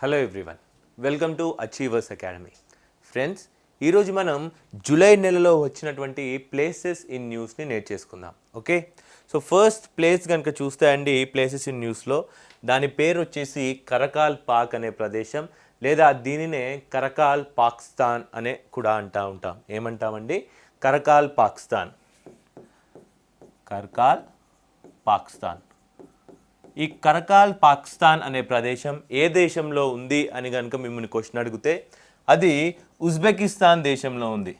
Hello everyone welcome to Achievers Academy friends ఈరోజు మనం July నెలలో వచ్చినటువంటి ప్లేసెస్ ఇన్ న్యూస్ని నేర్చేసుకుందాం ఓకే సో ఫస్ట్ ప్లేస్ కనుక చూస్తే అండి ప్లేసెస్ ఇన్ న్యూస్లో దాని పేరు వచ్చేసి కరకాల్ పాక్ అనే ప్రదేశం లేదా దీనినే కరకాల్ పాకిస్తాన్ అనే కూడా అంటా ఉంటాం. ఏమంటామండి? కరకాల్ పాకిస్తాన్. కర్కాల్ పాకిస్తాన్. ఈ కరకాల్ పాకిస్తాన్ అనే ప్రదేశం ఏ దేశంలో ఉంది అని కనుక మిమ్మల్ని క్వశ్చన్ అడిగితే అది ఉజ్బెకిస్తాన్ దేశంలో ఉంది.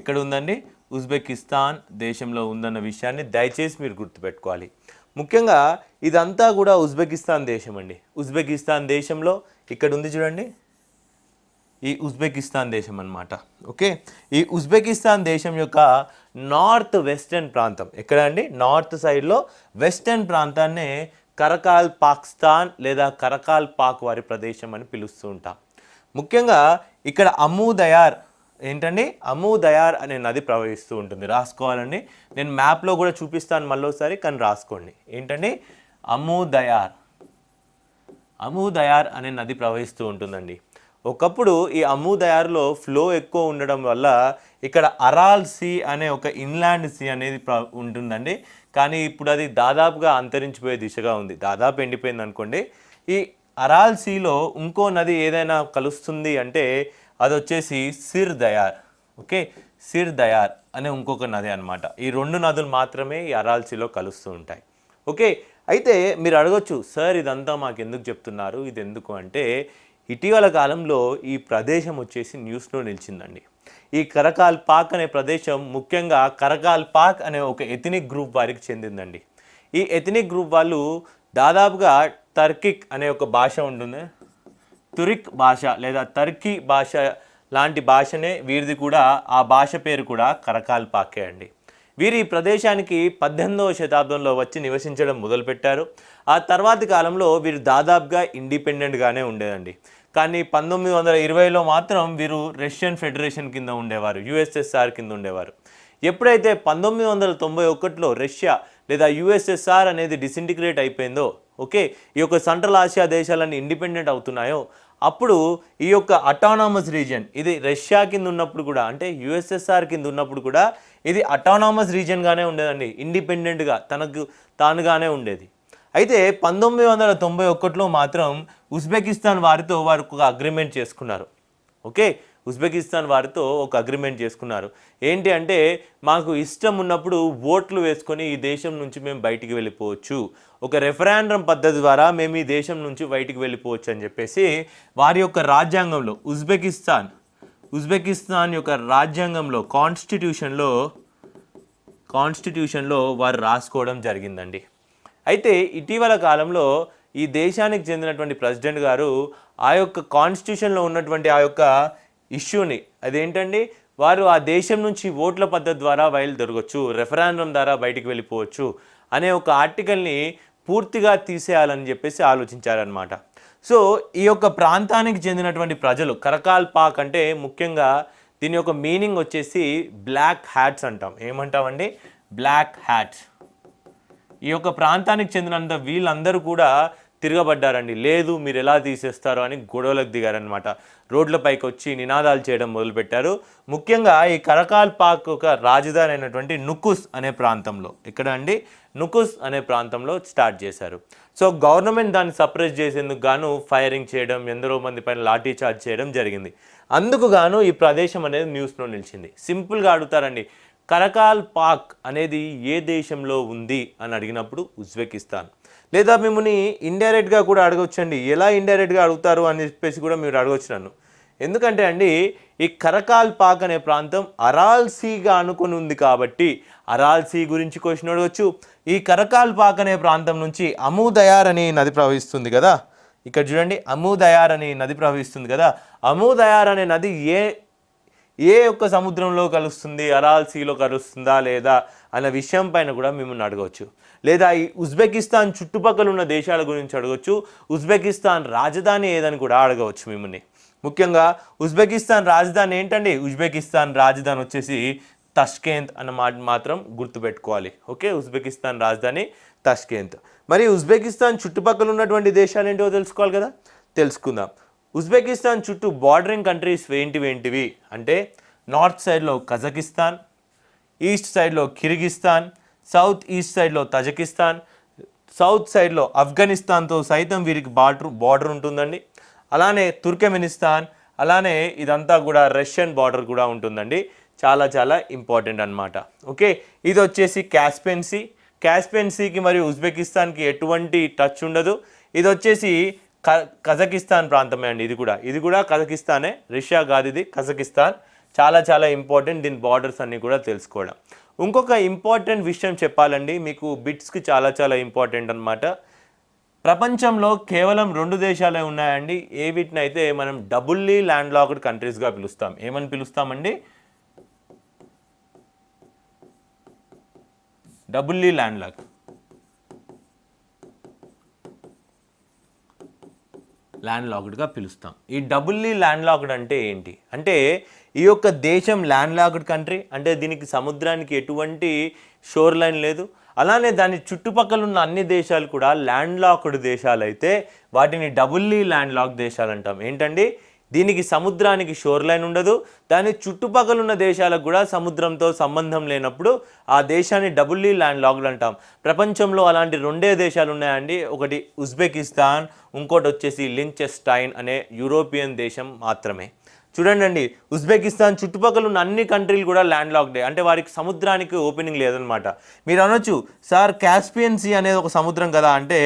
ఎక్కడ ఉందండి? ఉజ్బెకిస్తాన్ దేశంలో ఉందన్న విషయాన్ని దయచేసి మీరు గుర్తుపెట్టుకోవాలి. ముఖ్యంగా ఇదంతా కూడా ఉజ్బెకిస్తాన్ దేశం అండి ఉజ్బెకిస్తాన్ దేశంలో ఇక్కడ ఉంది చూడండి. ఈ ఉజ్బెకిస్తాన్ దేశం అనమాట ఓకే? ఈ ఉజ్బెకిస్తాన్ దేశం యొక్క నార్త్ వెస్టర్న్ ప్రాంతం ఎక్కడ అండి? నార్త్ సైడ్లో వెస్టర్న్ ప్రాంతాన్నే కరకాల్ పాకిస్తాన్ లేదా కరకాల్ పాక్ వారి ప్రదేశం అని పిలుస్తూ ఉంటాం. ముఖ్యంగా ఇక్కడ అమూదయార్ ఏంటండి? అమూదయార్ అనే నది ప్రవహిస్తూ ఉంటుంది. రాసుకోవాలండి. నేను మ్యాప్లో కూడా చూపిస్తాను మళ్ళీసారి కానీ రాసుకోండి. ఏంటండి? అమూదయార్ అమూదయార్ అనే నది ప్రవహిస్తూ ఉంటుందండి. ఒకప్పుడు ఈ అమ్ముదయారులో ఫ్లో ఎక్కువ ఉండడం వల్ల ఇక్కడ అరాల్ సీ అనే ఒక ఇన్లాండ్ సీ అనేది ఉంటుందండి. కానీ ఇప్పుడు అది దాదాపుగా అంతరించిపోయే దిశగా ఉంది. దాదాపు ఎండిపోయింది అనుకోండి. ఈ అరాల్ సీలో ఇంకో నది ఏదైనా కలుస్తుంది అంటే అది వచ్చేసి Syr Darya. Okay? Syr Darya అనే ఇంకొక నది అనమాట ఈ రెండు నదులు మాత్రమే ఈ అరాల్ సీలో కలుస్తూ ఉంటాయి. ఓకే? అయితే మీరు అడగొచ్చు సార్ ఇదంతా మాకు ఎందుకు చెప్తున్నారు? ఇది ఎందుకు అంటే ఇటీవల కాలంలో ఈ ప్రదేశం వచ్చేసి న్యూస్లో నిలిచిందండి. ఈ కరకాల్ పాక్ అనే ప్రదేశం ముఖ్యంగా కరకాల్ పాక్ అనే ఒక ఎథనిక్ గ్రూప్ వారికి చెందిందండి. ఈ ఎథనిక్ గ్రూప్ వాళ్ళు దాదాపుగా టర్కిక్ అనే ఒక భాష ఉంటుంది తురిక్ భాష లేదా టర్కీ భాష లాంటి భాషనే వీరిది కూడా ఆ భాష పేరు కూడా కరకాల్ పాకే అండి. వీరు ఈ ప్రదేశానికి పద్దెనిమిదవ శతాబ్దంలో వచ్చి నివసించడం మొదలుపెట్టారు. ఆ తర్వాతి కాలంలో వీరు దాదాపుగా ఇండిపెండెంట్గానే ఉండేదండి. కానీ పంతొమ్మిది వందల ఇరవైలో మాత్రం వీరు రష్యన్ ఫెడరేషన్ కింద ఉండేవారు యుఎస్ఎస్ఆర్ కింద ఉండేవారు. ఎప్పుడైతే పంతొమ్మిది వందల తొంభై ఒకటిలో రష్యా లేదా యుఎస్ఎస్ఆర్ అనేది డిసింటిగ్రేట్ అయిపోయిందో ఓకే ఈ యొక్క సెంట్రల్ ఆసియా దేశాలన్నీ ఇండిపెండెంట్ అవుతున్నాయో అప్పుడు ఈ యొక్క అటానామస్ రీజియన్ ఇది రష్యా కింద ఉన్నప్పుడు కూడా అంటే యుఎస్ఎస్ఆర్ కింద ఉన్నప్పుడు కూడా ఇది అటానామస్ రీజియన్గానే ఉండేదండి. ఇండిపెండెంట్గా తనకు తానుగానే ఉండేది. అయితే పంతొమ్మిది వందల తొంభై ఒకటిలో మాత్రం ఉజ్బెకిస్తాన్ వారితో వారు ఒక అగ్రిమెంట్ చేసుకున్నారు. ఓకే ఉజ్బెకిస్తాన్ వారితో ఒక అగ్రిమెంట్ చేసుకున్నారు. ఏంటి అంటే మాకు ఇష్టం ఉన్నప్పుడు ఓట్లు వేసుకొని ఈ దేశం నుంచి మేము బయటికి వెళ్ళిపోవచ్చు. ఒక రెఫరాండం పద్ధతి ద్వారా మేము ఈ దేశం నుంచి బయటికి వెళ్ళిపోవచ్చు అని చెప్పేసి వారి యొక్క రాజ్యాంగంలో ఉజ్బెకిస్తాన్ ఉజ్బెకిస్తాన్ యొక్క రాజ్యాంగంలో కాన్స్టిట్యూషన్లో కాన్స్టిట్యూషన్లో వారు రాసుకోవడం జరిగిందండి. అయితే ఇటీవల కాలంలో ఈ దేశానికి చెందినటువంటి ప్రెసిడెంట్ గారు ఆ యొక్క కాన్స్టిట్యూషన్లో ఉన్నటువంటి ఆ యొక్క ఇష్యూని అదేంటండి? వారు ఆ దేశం నుంచి ఓట్ల పద్ధతి ద్వారా బయలుదేరగొచ్చు రెఫరాండం ద్వారా బయటికి వెళ్ళిపోవచ్చు అనే ఒక ఆర్టికల్ని పూర్తిగా తీసేయాలని చెప్పేసి ఆలోచించారనమాట సో ఈ యొక్క ప్రాంతానికి చెందినటువంటి ప్రజలు కరకాల్ పాక్ అంటే ముఖ్యంగా దీని యొక్క మీనింగ్ వచ్చేసి బ్లాక్ హ్యాట్స్ అంటాం. ఏమంటామండి? బ్లాక్ హ్యాట్స్ ఈ యొక్క ప్రాంతానికి చెందినంత వీళ్ళందరూ కూడా తిరగబడ్డారండి. లేదు మీరు ఎలా తీసేస్తారు అని గొడవలకు దిగారనమాట రోడ్లపైకి వచ్చి నినాదాలు చేయడం మొదలుపెట్టారు. ముఖ్యంగా ఈ కరకాల్ పాక్ ఒక రాజధాని అయినటువంటి నుకుస్ అనే ప్రాంతంలో. ఇక్కడ అండి? నుకుస్ అనే ప్రాంతంలో స్టార్ట్ చేశారు. సో గవర్నమెంట్ దాన్ని సప్రెస్ చేసేందుకు గాను ఫైరింగ్ చేయడం ఎందరో మంది పైన లాఠీ చార్జ్ చేయడం జరిగింది. అందుకు గాను ఈ ప్రదేశం అనేది న్యూస్లో నిలిచింది. సింపుల్గా అడుగుతారండి. కరకాల్ పాక్ అనేది ఏ దేశంలో ఉంది అని అడిగినప్పుడు ఉజ్బెకిస్తాన్. లేదా మిమ్మల్ని ఇండైరెక్ట్గా కూడా అడగొచ్చండి. ఎలా ఇండైరెక్ట్గా అడుగుతారు అని చెప్పేసి కూడా మీరు అడగొచ్చు నన్ను. ఎందుకంటే అండి ఈ కరకాల్ పాక్ అనే ప్రాంతం అరాల్సీగా అనుకుని ఉంది కాబట్టి అరాల్సీ గురించి క్వశ్చన్ అడగచ్చు. ఈ కరకాల్ పాక్ అనే ప్రాంతం నుంచి అమూదయార్ అనే నది ప్రవహిస్తుంది కదా. ఇక్కడ చూడండి అమూదయార్ అనే నది ప్రవహిస్తుంది కదా. అమూదయార్ అనే నది ఏ ఏ ఒక్క సముద్రంలో కలుస్తుంది? అరాల్ సీలో కలుస్తుందా లేదా? అన్న విషయం పైన కూడా మిమ్మల్ని అడగవచ్చు. లేదా ఈ ఉజ్బెకిస్తాన్ చుట్టుపక్కల ఉన్న దేశాల గురించి అడగవచ్చు. ఉజ్బెకిస్తాన్ రాజధాని ఏదని కూడా అడగవచ్చు మిమ్మల్ని. ముఖ్యంగా ఉజ్బెకిస్తాన్ రాజధాని ఏంటండి? ఉజ్బెకిస్తాన్ రాజధాని వచ్చేసి తష్కేంత్ అన్న మాట మాత్రం గుర్తుపెట్టుకోవాలి. ఓకే? ఉజ్బెకిస్తాన్ రాజధాని తష్కేంత్. మరి ఉజ్బెకిస్తాన్ చుట్టుపక్కల ఉన్నటువంటి దేశాలు ఏంటో తెలుసుకోవాలి కదా? తెలుసుకుందాం. ఉజ్బెకిస్తాన్ చుట్టూ బార్డరింగ్ కంట్రీస్ ఏంటివి ఏంటివి? అంటే నార్త్ సైడ్లో కజకిస్తాన్ ఈస్ట్ సైడ్లో కిర్గిస్తాన్ సౌత్ ఈస్ట్ సైడ్లో తజకిస్తాన్ సౌత్ సైడ్లో ఆఫ్ఘనిస్తాన్తో సైతం వీరికి బార్డర్ బార్డర్ ఉంటుందండి. అలానే తుర్కమెనిస్తాన్ అలానే ఇదంతా కూడా రష్యన్ బార్డర్ కూడా ఉంటుందండి. చాలా చాలా ఇంపార్టెంట్ అన్నమాట. ఓకే ఇది వచ్చేసి క్యాస్పెన్సీ క్యాస్పెన్సీకి మరియు ఉజ్బెకిస్తాన్కి ఎటువంటి టచ్ ఉండదు. ఇది వచ్చేసి కజకిస్తాన్ ప్రాంతమే అండి ఇది కూడా. ఇది కూడా కజకిస్తానే రష్యా కాదు ఇది కజకిస్తాన్. చాలా చాలా ఇంపార్టెంట్ దీని బార్డర్స్ అన్నీ కూడా తెలుసుకోవడం. ఇంకొక ఇంపార్టెంట్ విషయం చెప్పాలండి మీకు బిట్స్కి చాలా చాలా ఇంపార్టెంట్ అన్నమాట. ప్రపంచంలో కేవలం రెండు దేశాలే ఉన్నాయండి ఏ వీటినైతే మనం డబుల్లీ ల్యాండ్ లాక్డ్ కంట్రీస్గా పిలుస్తాం. ఏమని పిలుస్తామండి? డబుల్లీ ల్యాండ్ లాక్ ల్యాండ్ లాక్డ్గా పిలుస్తాం. ఈ డబుల్లీ ల్యాండ్ లాక్డ్ అంటే ఏంటి? అంటే ఈ యొక్క దేశం ల్యాండ్ లాక్డ్ కంట్రీ అంటే దీనికి సముద్రానికి ఎటువంటి షోర్ లైన్ లేదు. అలానే దాని చుట్టుపక్కల ఉన్న అన్ని దేశాలు కూడా ల్యాండ్ లాక్డ్ దేశాలు అయితే వాటిని డబుల్లీ ల్యాండ్ లాక్ దేశాలు అంటాం. ఏంటండి? దీనికి సముద్రానికి షోర్ లైన్ ఉండదు. దాని చుట్టుపక్కల ఉన్న దేశాలకు కూడా సముద్రంతో సంబంధం లేనప్పుడు ఆ దేశాన్ని డబుల్లీ ల్యాండ్ లాగ్డ్ అంటాం. ప్రపంచంలో అలాంటి రెండే దేశాలు ఉన్నాయండి. ఒకటి ఉజ్బెకిస్తాన్ ఇంకోటి వచ్చేసి లించెస్టైన్ అనే యూరోపియన్ దేశం మాత్రమే. చూడండి ఉజ్బెకిస్తాన్ చుట్టుపక్కల ఉన్న అన్ని కంట్రీలు కూడా ల్యాండ్ లాక్డే అంటే వారికి సముద్రానికి ఓపెనింగ్ లేదనమాట మీరు అనొచ్చు సార్ క్యాస్పియన్సీ అనేది ఒక సముద్రం కదా అంటే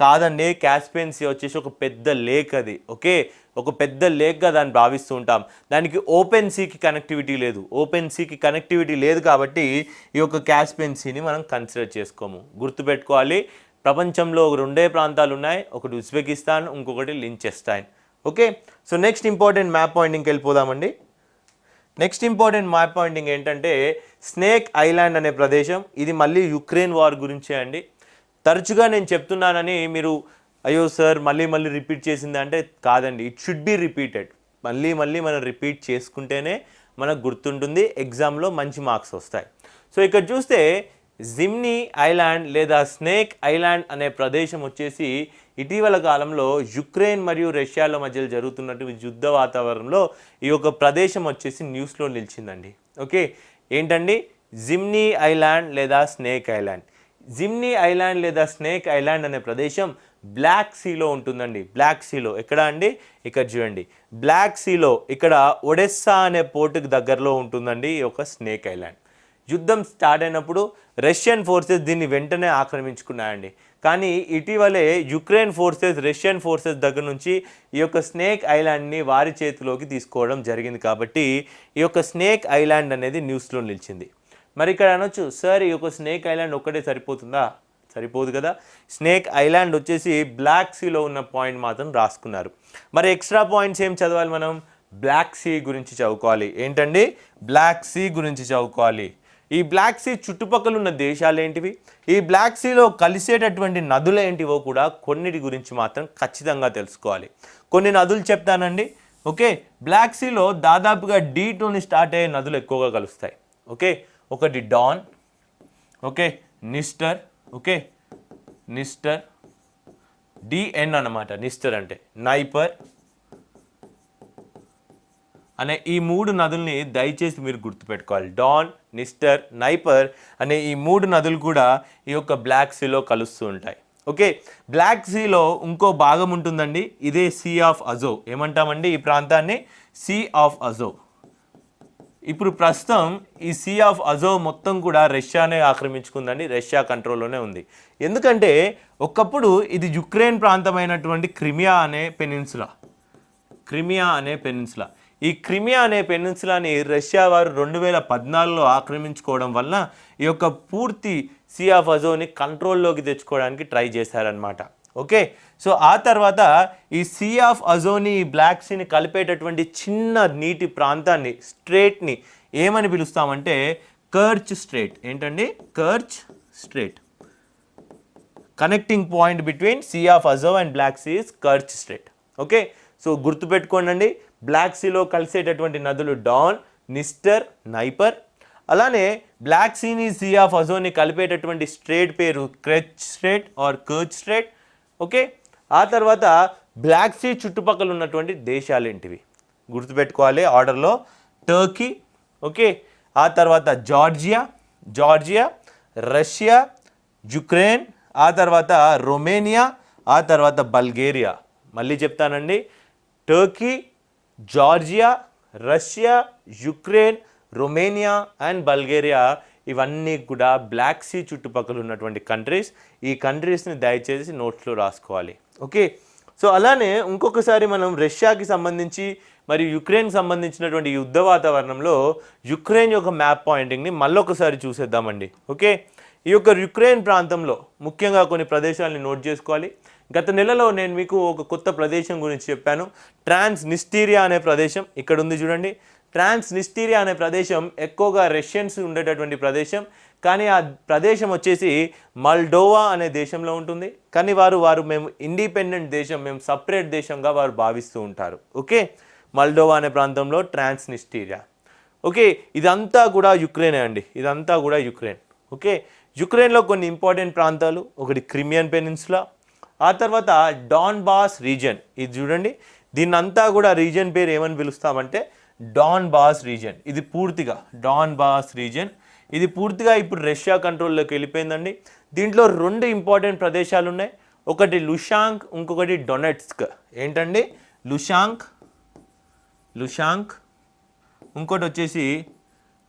కాదండి క్యాస్పియన్సీ వచ్చేసి ఒక పెద్ద లేక్ అది. ఓకే? ఒక పెద్ద లేక్గా దాన్ని భావిస్తూ ఉంటాం. దానికి ఓపెన్ సీకి కనెక్టివిటీ లేదు. ఓపెన్ సీకి కనెక్టివిటీ లేదు కాబట్టి ఈ యొక్క క్యాస్పెన్సీని మనం కన్సిడర్ చేసుకోము. గుర్తుపెట్టుకోవాలి ప్రపంచంలో ఒక రెండే ప్రాంతాలు ఉన్నాయి. ఒకటి ఉజ్బెకిస్తాన్ ఇంకొకటి Liechtenstein. Okay? So next important map పాయింటింగ్కి వెళ్ళిపోదామండి. నెక్స్ట్ ఇంపార్టెంట్ మ్యాప్ పాయింటింగ్ ఏంటంటే స్నేక్ ఐలాండ్ అనే ప్రదేశం. ఇది మళ్ళీ యుక్రెయిన్ వార్ గురించే అండి. తరచుగా నేను చెప్తున్నానని మీరు అయ్యో సార్ మళ్ళీ మళ్ళీ రిపీట్ చేసింది అంటే కాదండి. ఇట్ షుడ్ బి రిపీటెడ్ మళ్ళీ మళ్ళీ మనం రిపీట్ చేసుకుంటేనే మనకు గుర్తుంటుంది ఎగ్జామ్లో మంచి మార్క్స్ వస్తాయి. సో ఇక్కడ చూస్తే జిమ్నీ ఐలాండ్ లేదా స్నేక్ ఐలాండ్ అనే ప్రదేశం వచ్చేసి ఇటీవల కాలంలో యుక్రెయిన్ మరియు రష్యాల మధ్యలో జరుగుతున్నటువంటి యుద్ధ వాతావరణంలో ఈ యొక్క ప్రదేశం వచ్చేసి న్యూస్లో నిలిచిందండి. ఓకే ఏంటండి? జిమ్నీ ఐలాండ్ లేదా స్నేక్ ఐలాండ్ జిమ్నీ ఐలాండ్ లేదా స్నేక్ ఐలాండ్ అనే ప్రదేశం బ్లాక్ సీలో ఉంటుందండి. బ్లాక్ సీలో ఎక్కడ అండి? ఇక్కడ చూడండి. బ్లాక్ సీలో ఇక్కడ ఒడెస్సా అనే పోర్టుకు దగ్గరలో ఉంటుందండి ఈ యొక్క స్నేక్ ఐలాండ్ యుద్ధం స్టార్ట్ అయినప్పుడు రష్యన్ ఫోర్సెస్ దీన్ని వెంటనే ఆక్రమించుకున్నాయండి. కానీ ఇటీవలే యుక్రెయిన్ ఫోర్సెస్ రష్యన్ ఫోర్సెస్ దగ్గర నుంచి ఈ యొక్క స్నేక్ ఐలాండ్ని వారి చేతిలోకి తీసుకోవడం జరిగింది కాబట్టి ఈ యొక్క స్నేక్ ఐలాండ్ అనేది న్యూస్లో నిలిచింది. మరి ఇక్కడ అనొచ్చు సార్ ఈ యొక్క స్నేక్ ఐలాండ్ ఒక్కటే సరిపోతుందా? సరిపోదు కదా. స్నేక్ ఐలాండ్ వచ్చేసి బ్లాక్ సీలో ఉన్న పాయింట్ మాత్రం రాసుకున్నారు. మరి ఎక్స్ట్రా పాయింట్స్ ఏం చదవాలి మనం? బ్లాక్ సీ గురించి చదువుకోవాలి. ఏంటండి? బ్లాక్ సీ గురించి చదువుకోవాలి. ఈ బ్లాక్ సీ చుట్టుపక్కల ఉన్న దేశాలు ఏంటివి? ఈ బ్లాక్ సీలో కలిసేటటువంటి నదులు ఏంటివో కూడా కొన్నిటి గురించి మాత్రం ఖచ్చితంగా తెలుసుకోవాలి. కొన్ని నదులు చెప్తానండి. ఓకే? బ్లాక్ సీలో దాదాపుగా డీ టూని స్టార్ట్ అయ్యే నదులు ఎక్కువగా కలుస్తాయి. ఓకే? ఒకటి Don. Okay? Dniester. Okay? Dniester. D n అన్నమాట నిస్టర్ అంటే. నైపర్. అనే ఈ మూడు నదుల్ని దయచేసి మీరు గుర్తుపెట్టుకోవాలి. డాన్ నిస్టర్ నైపర్ అనే ఈ మూడు నదులు కూడా ఈ యొక్క బ్లాక్ సీలో కలుస్తూ ఉంటాయి. ఓకే? బ్లాక్ సీలో ఇంకో భాగం ఉంటుందండి. ఇదే సీ ఆఫ్ అజో. ఏమంటామండి ఈ ప్రాంతాన్ని? Sea of Azov. ఇప్పుడు ప్రస్తుతం ఈ సీ ఆఫ్ అజో మొత్తం కూడా రష్యానే ఆక్రమించుకుందండి రష్యా కంట్రోల్లోనే ఉంది. ఎందుకంటే ఒకప్పుడు ఇది యుక్రెయిన్ ప్రాంతమైనటువంటి క్రిమియా అనే పెనిన్సులా. క్రిమియా అనే పెనిన్సులా. ఈ క్రిమియా అనే పెనిన్సులాని రష్యా వారు రెండు వేల పద్నాలుగులో ఆక్రమించుకోవడం వల్ల ఈ యొక్క పూర్తి సీ ఆఫ్ అజోని కంట్రోల్లోకి తెచ్చుకోవడానికి ట్రై చేశారనమాట ఓకే? సో ఆ తర్వాత ఈ సీ ఆఫ్ అజోని ఈ బ్లాక్ సీని కలిపేటటువంటి చిన్న నీటి ప్రాంతాన్ని స్ట్రేట్ని ఏమని పిలుస్తామంటే కర్చ్ స్ట్రేట్ ఏంటండి? Kerch Strait connecting point between Sea of Azov and Black Sea is Kerch Strait okay? So గుర్తుపెట్టుకోండి బ్లాక్ సీలో కలిసేటటువంటి నదులు డాన్ నిస్టర్ నైపర్ అలానే బ్లాక్ సీని సీ ఆఫ్ అజోని కలిపేటటువంటి స్ట్రేట్ పేరు Kerch Strait or Kerch Strait okay? ఆ తర్వాత బ్లాక్ సీ చుట్టుపక్కల ఉన్నటువంటి దేశాలు ఏంటివి? గుర్తుపెట్టుకోవాలి ఆర్డర్లో. Turkey okay? ఆ తర్వాత జార్జియా జార్జియా రష్యా యుక్రెయిన్ ఆ తర్వాత రొమేనియా ఆ తర్వాత బల్గేరియా. మళ్ళీ చెప్తానండి. Turkey Georgia Russia Ukraine Romania and Bulgaria ఇవన్నీ కూడా బ్లాక్ సీ చుట్టుపక్కల ఉన్నటువంటి కంట్రీస్. ఈ కంట్రీస్ని దయచేసి నోట్స్లో రాసుకోవాలి. ఓకే? సో అలానే ఇంకొకసారి మనం రష్యాకి సంబంధించి మరియు యుక్రెయిన్ సంబంధించినటువంటి యుద్ధ వాతావరణంలో యుక్రెయిన్ యొక్క మ్యాప్ పాయింటింగ్ని మళ్ళొకసారి చూసేద్దామండి. ఓకే? ఈ యొక్క యుక్రెయిన్ ప్రాంతంలో ముఖ్యంగా కొన్ని ప్రదేశాలని నోట్ చేసుకోవాలి. గత నెలలో నేను మీకు ఒక కొత్త ప్రదేశం గురించి చెప్పాను. ట్రాన్స్ నిస్టీరియా అనే ప్రదేశం ఇక్కడ ఉంది చూడండి. ట్రాన్స్ నిస్టీరియా అనే ప్రదేశం ఎక్కువగా రష్యన్స్ ఉండేటటువంటి ప్రదేశం. కానీ ఆ ప్రదేశం వచ్చేసి మల్డోవా అనే దేశంలో ఉంటుంది. కానీ వారు వారు మేము ఇండిపెండెంట్ దేశం మేము సపరేట్ దేశంగా వారు భావిస్తూ ఉంటారు. ఓకే? మల్డోవా అనే ప్రాంతంలో ట్రాన్స్నిస్టీరియా. ఓకే? ఇదంతా కూడా యుక్రెయిన్ అండి. ఇదంతా కూడా యుక్రెయిన్ ఓకే? యుక్రెయిన్లో కొన్ని ఇంపార్టెంట్ ప్రాంతాలు. ఒకటి క్రిమియన్ పెనిన్సులా. ఆ తర్వాత డాన్ బాస్ రీజన్ ఇది చూడండి. దీన్నంతా కూడా రీజన్ పేరు ఏమని పిలుస్తామంటే డాన్ బాస్ రీజన్ ఇది పూర్తిగా డాన్ బాస్ రీజన్ ఇది పూర్తిగా ఇప్పుడు రష్యా కంట్రోల్లోకి వెళ్ళిపోయిందండి. దీంట్లో రెండు ఇంపార్టెంట్ ప్రదేశాలు ఉన్నాయి. ఒకటి లుషాంక్ ఇంకొకటి డొనెట్స్క్. ఏంటండి? లుషాంక్ లుషాంక్ ఇంకోటి వచ్చేసి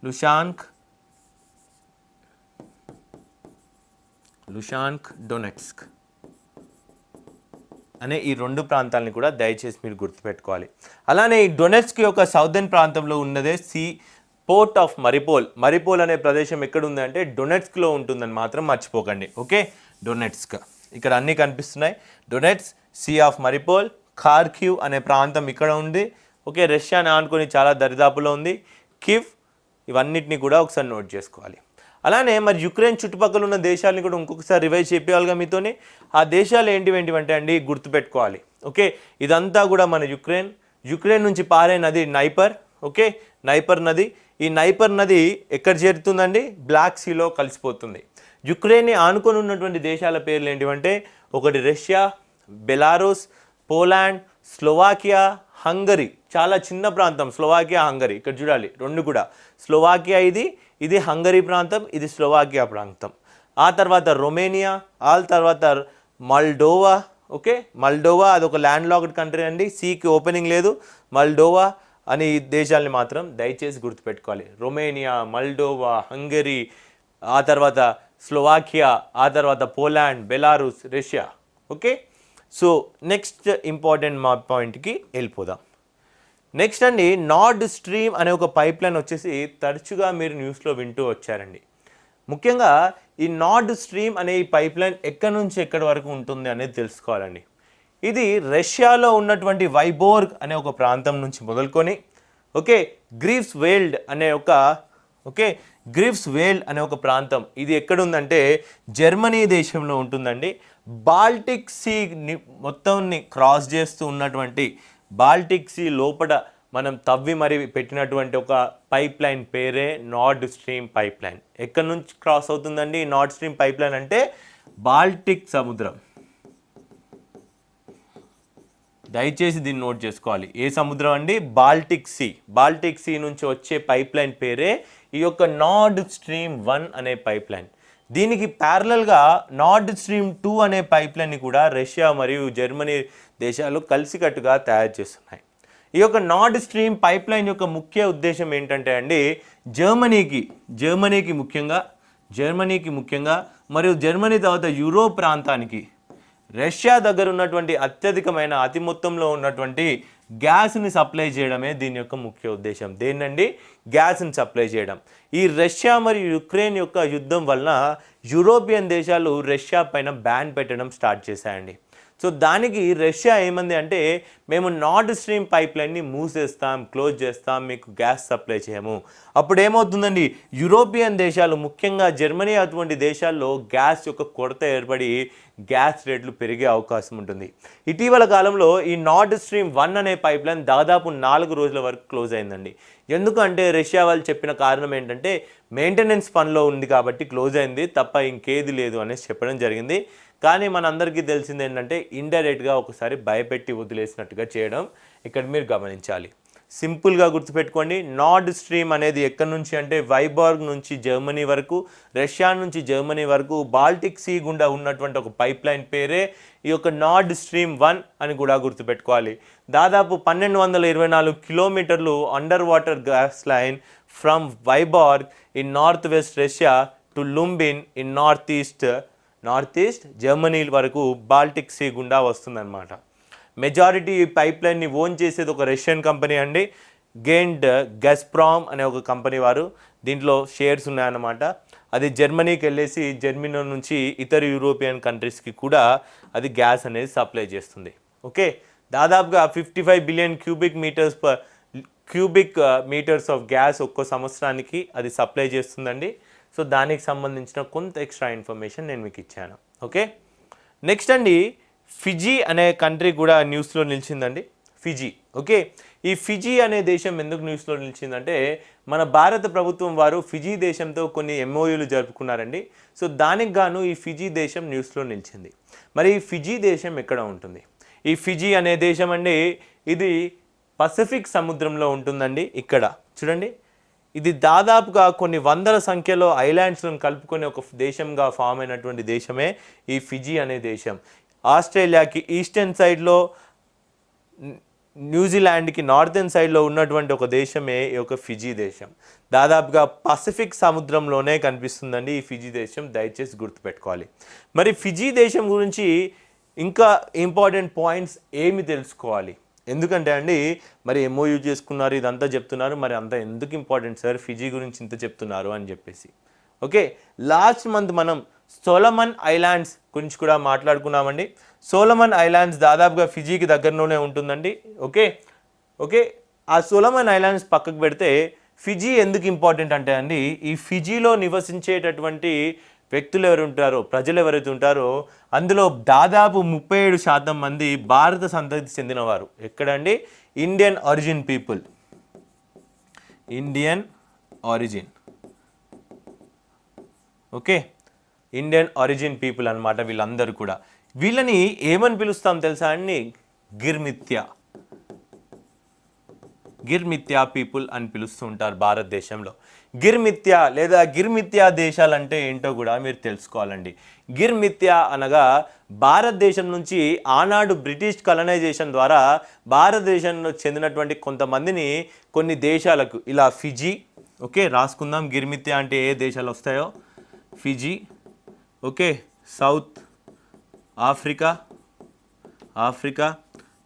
లుషాంక్ లుషాంక్ డొనెట్స్క్ అనే ఈ రెండు ప్రాంతాలని కూడా దయచేసి మీరు గుర్తుపెట్టుకోవాలి. అలానే ఈ డొనెట్స్క్ యొక్క సౌదర్న్ ప్రాంతంలో ఉన్నదే sea port of Mariupol Mariupol అనే ప్రదేశం ఎక్కడుంది అంటే డొనెట్స్క్లో ఉంటుందని మాత్రం మర్చిపోకండి. ఓకే డొనెట్స్క్ ఇక్కడ అన్నీ కనిపిస్తున్నాయి. Donets sea of Mariupol Kharkiv అనే ప్రాంతం ఇక్కడ ఉంది. ఓకే రష్యాని ఆనుకొని చాలా దరిదాపులో ఉంది. కివ్ ఇవన్నిటిని కూడా ఒకసారి నోట్ చేసుకోవాలి. అలానే మరి యుక్రెయిన్ చుట్టుపక్కల ఉన్న దేశాలని కూడా ఇంకొకసారి రివైజ్ చెప్పేయాలిగా మీతోని. ఆ దేశాలు ఏంటివేంటివంటే అండి గుర్తుపెట్టుకోవాలి. ఓకే ఇదంతా కూడా మన యుక్రెయిన్ యుక్రెయిన్ నుంచి పారే నది నైపర్ ఓకే నైపర్ నది. ఈ నైపర్ నది ఎక్కడ చేరుతుందండి? బ్లాక్ సీలో కలిసిపోతుంది. యుక్రెయిన్ని ఆనుకొని ఉన్నటువంటి దేశాల పేర్లు ఏంటివంటే ఒకటి Russia Belarus Poland Slovakia Hungary. చాలా చిన్న ప్రాంతం స్లోవాకియా హంగరీ. ఇక్కడ చూడాలి రెండు కూడా. స్లోవాకియా ఇది ఇది హంగరీ ప్రాంతం ఇది స్లోవాకియా ప్రాంతం. ఆ తర్వాత రొమేనియా ఆ తర్వాత మల్డోవా ఓకే? మల్డోవా అదొక ల్యాండ్ లాక్డ్ కంట్రీ అండి. సీకి ఓపెనింగ్ లేదు. మల్డోవా అని ఈ దేశాలని మాత్రం దయచేసి గుర్తుపెట్టుకోవాలి. రొమేనియా మల్డోవా హంగరీ ఆ తర్వాత స్లోవాకియా ఆ తర్వాత Poland Belarus Russia. Okay? So next important మా పాయింట్కి వెళ్ళిపోదాం. నెక్స్ట్ అండి నార్డ్ స్ట్రీమ్ అనే ఒక పైప్ లైన్ వచ్చేసి తరచుగా మీరు న్యూస్లో వింటూ వచ్చారండి. ముఖ్యంగా ఈ నార్డ్ స్ట్రీమ్ అనే ఈ పైప్ లైన్ ఎక్కడి నుంచి ఎక్కడి వరకు ఉంటుంది అనేది తెలుసుకోవాలండి. ఇది రష్యాలో ఉన్నటువంటి వైబోర్గ్ అనే ఒక ప్రాంతం నుంచి మొదలుకొని ఓకే గ్రీఫ్స్ వేల్డ్ అనే ఒక ఓకే గ్రీఫ్స్ వేల్డ్ అనే ఒక ప్రాంతం. ఇది ఎక్కడుందంటే జర్మనీ దేశంలో ఉంటుందండి. బాల్టిక్ సీ మొత్తంని క్రాస్ చేస్తూ ఉన్నటువంటి బాల్టిక్ సీ లోపల మనం తవ్వి మరి పెట్టినటువంటి ఒక పైప్ లైన్ పేరే నార్డ్ స్ట్రీమ్ పైప్ లైన్ ఎక్కడి నుంచి క్రాస్ అవుతుందండి నార్డ్ స్ట్రీమ్ పైప్ లైన్ అంటే బాల్టిక్ సముద్రం. దయచేసి దీన్ని నోట్ చేసుకోవాలి. ఏ సముద్రం అండి? Baltic see. బాల్టిక్ సీ నుంచి వచ్చే పైప్ లైన్ పేరే ఈ యొక్క నార్డ్ స్ట్రీమ్ వన్ అనే పైప్ లైన్ దీనికి ప్యారలల్గా నార్డ్ స్ట్రీమ్ టూ అనే పైప్ లైన్ని కూడా రష్యా మరియు జర్మనీ దేశాలు కలిసికట్టుగా తయారు చేస్తున్నాయి. ఈ యొక్క నార్డ్ స్ట్రీమ్ పైప్ లైన్ యొక్క ముఖ్య ఉద్దేశం ఏంటంటే అండి జర్మనీకి జర్మనీకి ముఖ్యంగా జర్మనీకి ముఖ్యంగా మరియు జర్మనీ తర్వాత యూరోప్ ప్రాంతానికి రష్యా దగ్గర ఉన్నటువంటి అత్యధికమైన అతి మొత్తంలో ఉన్నటువంటి గ్యాస్ని సప్లై చేయడమే దీని యొక్క ముఖ్య ఉద్దేశం. దేన్నండి? గ్యాస్ని సప్లై చేయడం. ఈ రష్యా మరియు యుక్రెయిన్ యొక్క యుద్ధం వలన యూరోపియన్ దేశాలు రష్యా పైన బ్యాన్ పెట్టడం స్టార్ట్ చేశాయండి. సో దానికి రష్యా ఏమంది అంటే మేము నార్డ్ స్ట్రీమ్ పైప్ లైన్ని మూసేస్తాం క్లోజ్ చేస్తాం మీకు గ్యాస్ సప్లై చేయము. అప్పుడు ఏమవుతుందండి యూరోపియన్ దేశాలు ముఖ్యంగా జర్మనీ అటువంటి దేశాల్లో గ్యాస్ యొక్క కొరత ఏర్పడి గ్యాస్ రేట్లు పెరిగే అవకాశం ఉంటుంది. ఇటీవల కాలంలో ఈ నార్డ్ స్ట్రీమ్ వన్ అనే పైప్ లైన్ దాదాపు నాలుగు రోజుల వరకు క్లోజ్ అయిందండి. ఎందుకంటే రష్యా వాళ్ళు చెప్పిన కారణం ఏంటంటే మెయింటెనెన్స్ పనిలో ఉంది కాబట్టి క్లోజ్ అయింది తప్ప ఇంకేది లేదు అనేసి చెప్పడం జరిగింది. కానీ మనందరికీ తెలిసింది ఏంటంటే ఇండైరెక్ట్గా ఒకసారి భయపెట్టి వదిలేసినట్టుగా చేయడం ఇక్కడ మీరు గమనించాలి. సింపుల్గా గుర్తుపెట్టుకోండి నార్డ్ స్ట్రీమ్ అనేది ఎక్కడి నుంచి అంటే వైబార్గ్ నుంచి జర్మనీ వరకు రష్యా నుంచి జర్మనీ వరకు బాల్టిక్ సీ గుండా ఉన్నటువంటి ఒక పైప్ లైన్ పేరే ఈ యొక్క నార్డ్ స్ట్రీమ్ వన్ అని కూడా గుర్తుపెట్టుకోవాలి. దాదాపు పన్నెండు వందల ఇరవై నాలుగు కిలోమీటర్లు under water gas line from Vyborg in north west Russia to Lubmin in north east north east Germany వరకు బాల్టిక్ సీ గుండా వస్తుందన్నమాట. మెజారిటీ పైప్ లైన్ని ఓన్ చేసేది ఒక రష్యన్ కంపెనీ అండి. గేండ్ గస్ప్రామ్ అనే ఒక కంపెనీ వారు. దీంట్లో షేర్స్ ఉన్నాయన్నమాట. అది జర్మనీకి వెళ్ళేసి జర్మనీ నుంచి ఇతర యూరోపియన్ కంట్రీస్కి కూడా అది గ్యాస్ అనేది సప్లై చేస్తుంది. ఓకే? దాదాపుగా fifty five billion cubic metres per cubic metres of gas ఒక్కో సంవత్సరానికి అది సప్లై చేస్తుందండి. సో దానికి సంబంధించిన కొంత ఎక్స్ట్రా ఇన్ఫర్మేషన్ నేను మీకు ఇచ్చాను. ఓకే నెక్స్ట్ అండి ఫిజీ అనే కంట్రీ కూడా న్యూస్లో నిలిచిందండి. ఫిజీ ఓకే ఈ ఫిజీ అనే దేశం ఎందుకు న్యూస్లో నిలిచిందంటే మన భారత ప్రభుత్వం వారు ఫిజీ దేశంతో కొన్ని ఎంఓయూలు జరుపుకున్నారండి. సో దానికి గాను ఈ ఫిజీ దేశం న్యూస్లో నిలిచింది. మరి ఈ ఫిజీ దేశం ఎక్కడ ఉంటుంది? ఈ ఫిజీ అనే దేశం అండి ఇది పసిఫిక్ సముద్రంలో ఉంటుందండి ఇక్కడ. చూడండి. ఇది దాదాపుగా కొన్ని వందల సంఖ్యలో ఐలాండ్స్లను కలుపుకొని ఒక దేశంగా ఫామ్ అయినటువంటి దేశమే ఈ ఫిజీ అనే దేశం. ఆస్ట్రేలియాకి ఈస్టర్న్ సైడ్లో న్యూజిలాండ్కి నార్థన్ సైడ్లో ఉన్నటువంటి ఒక దేశమే ఈ యొక్క ఫిజీ దేశం. దాదాపుగా పసిఫిక్ సముద్రంలోనే కనిపిస్తుందండి ఈ ఫిజీ దేశం దయచేసి గుర్తుపెట్టుకోవాలి. మరి ఫిజీ దేశం గురించి ఇంకా ఇంపార్టెంట్ పాయింట్స్ ఏమి తెలుసుకోవాలి? ఎందుకంటే అండి మరి ఎంఓయూ చేసుకున్నారు ఇదంతా చెప్తున్నారు మరి అంత ఎందుకు ఇంపార్టెంట్ సార్? ఫిజీ గురించి ఇంత చెప్తున్నారు అని చెప్పేసి. ఓకే? లాస్ట్ మంత్ మనం సోలమన్ ఐలాండ్స్ గురించి కూడా మాట్లాడుకున్నామండి. సోలమన్ ఐలాండ్స్ దాదాపుగా ఫిజీకి దగ్గరలోనే ఉంటుందండి. ఓకే? ఓకే? ఆ సోలమన్ ఐలాండ్స్ పక్కకు పెడితే ఫిజీ ఎందుకు ఇంపార్టెంట్ అంటే అండి ఈ ఫిజీలో నివసించేటటువంటి వ్యక్తులు ఎవరు ఉంటారో ప్రజలు ఎవరైతే ఉంటారో అందులో దాదాపు ముప్పై ఏడు శాతం మంది భారత సంతతికి చెందినవారు. ఎక్కడండి? Indian origin people Indian origin okay? Indian origin people అన్నమాట వీళ్ళందరూ కూడా. వీళ్ళని ఏమని పిలుస్తాం తెలుసా అండి? గిర్మిత్య. గిర్మిత్యా పీపుల్ అని పిలుస్తూ ఉంటారు భారతదేశంలో. గిర్మిత్యా లేదా గిర్మిత్యా దేశాలు అంటే ఏంటో కూడా మీరు తెలుసుకోవాలండి. గిర్మిత్యా అనగా భారతదేశం నుంచి ఆనాడు బ్రిటిష్ కలనైజేషన్ ద్వారా భారతదేశంలో చెందినటువంటి కొంతమందిని కొన్ని దేశాలకు ఇలా ఫిజీ ఓకే రాసుకుందాం గిర్మిత్యా అంటే ఏ దేశాలు వస్తాయో? Fiji okay South Africa Africa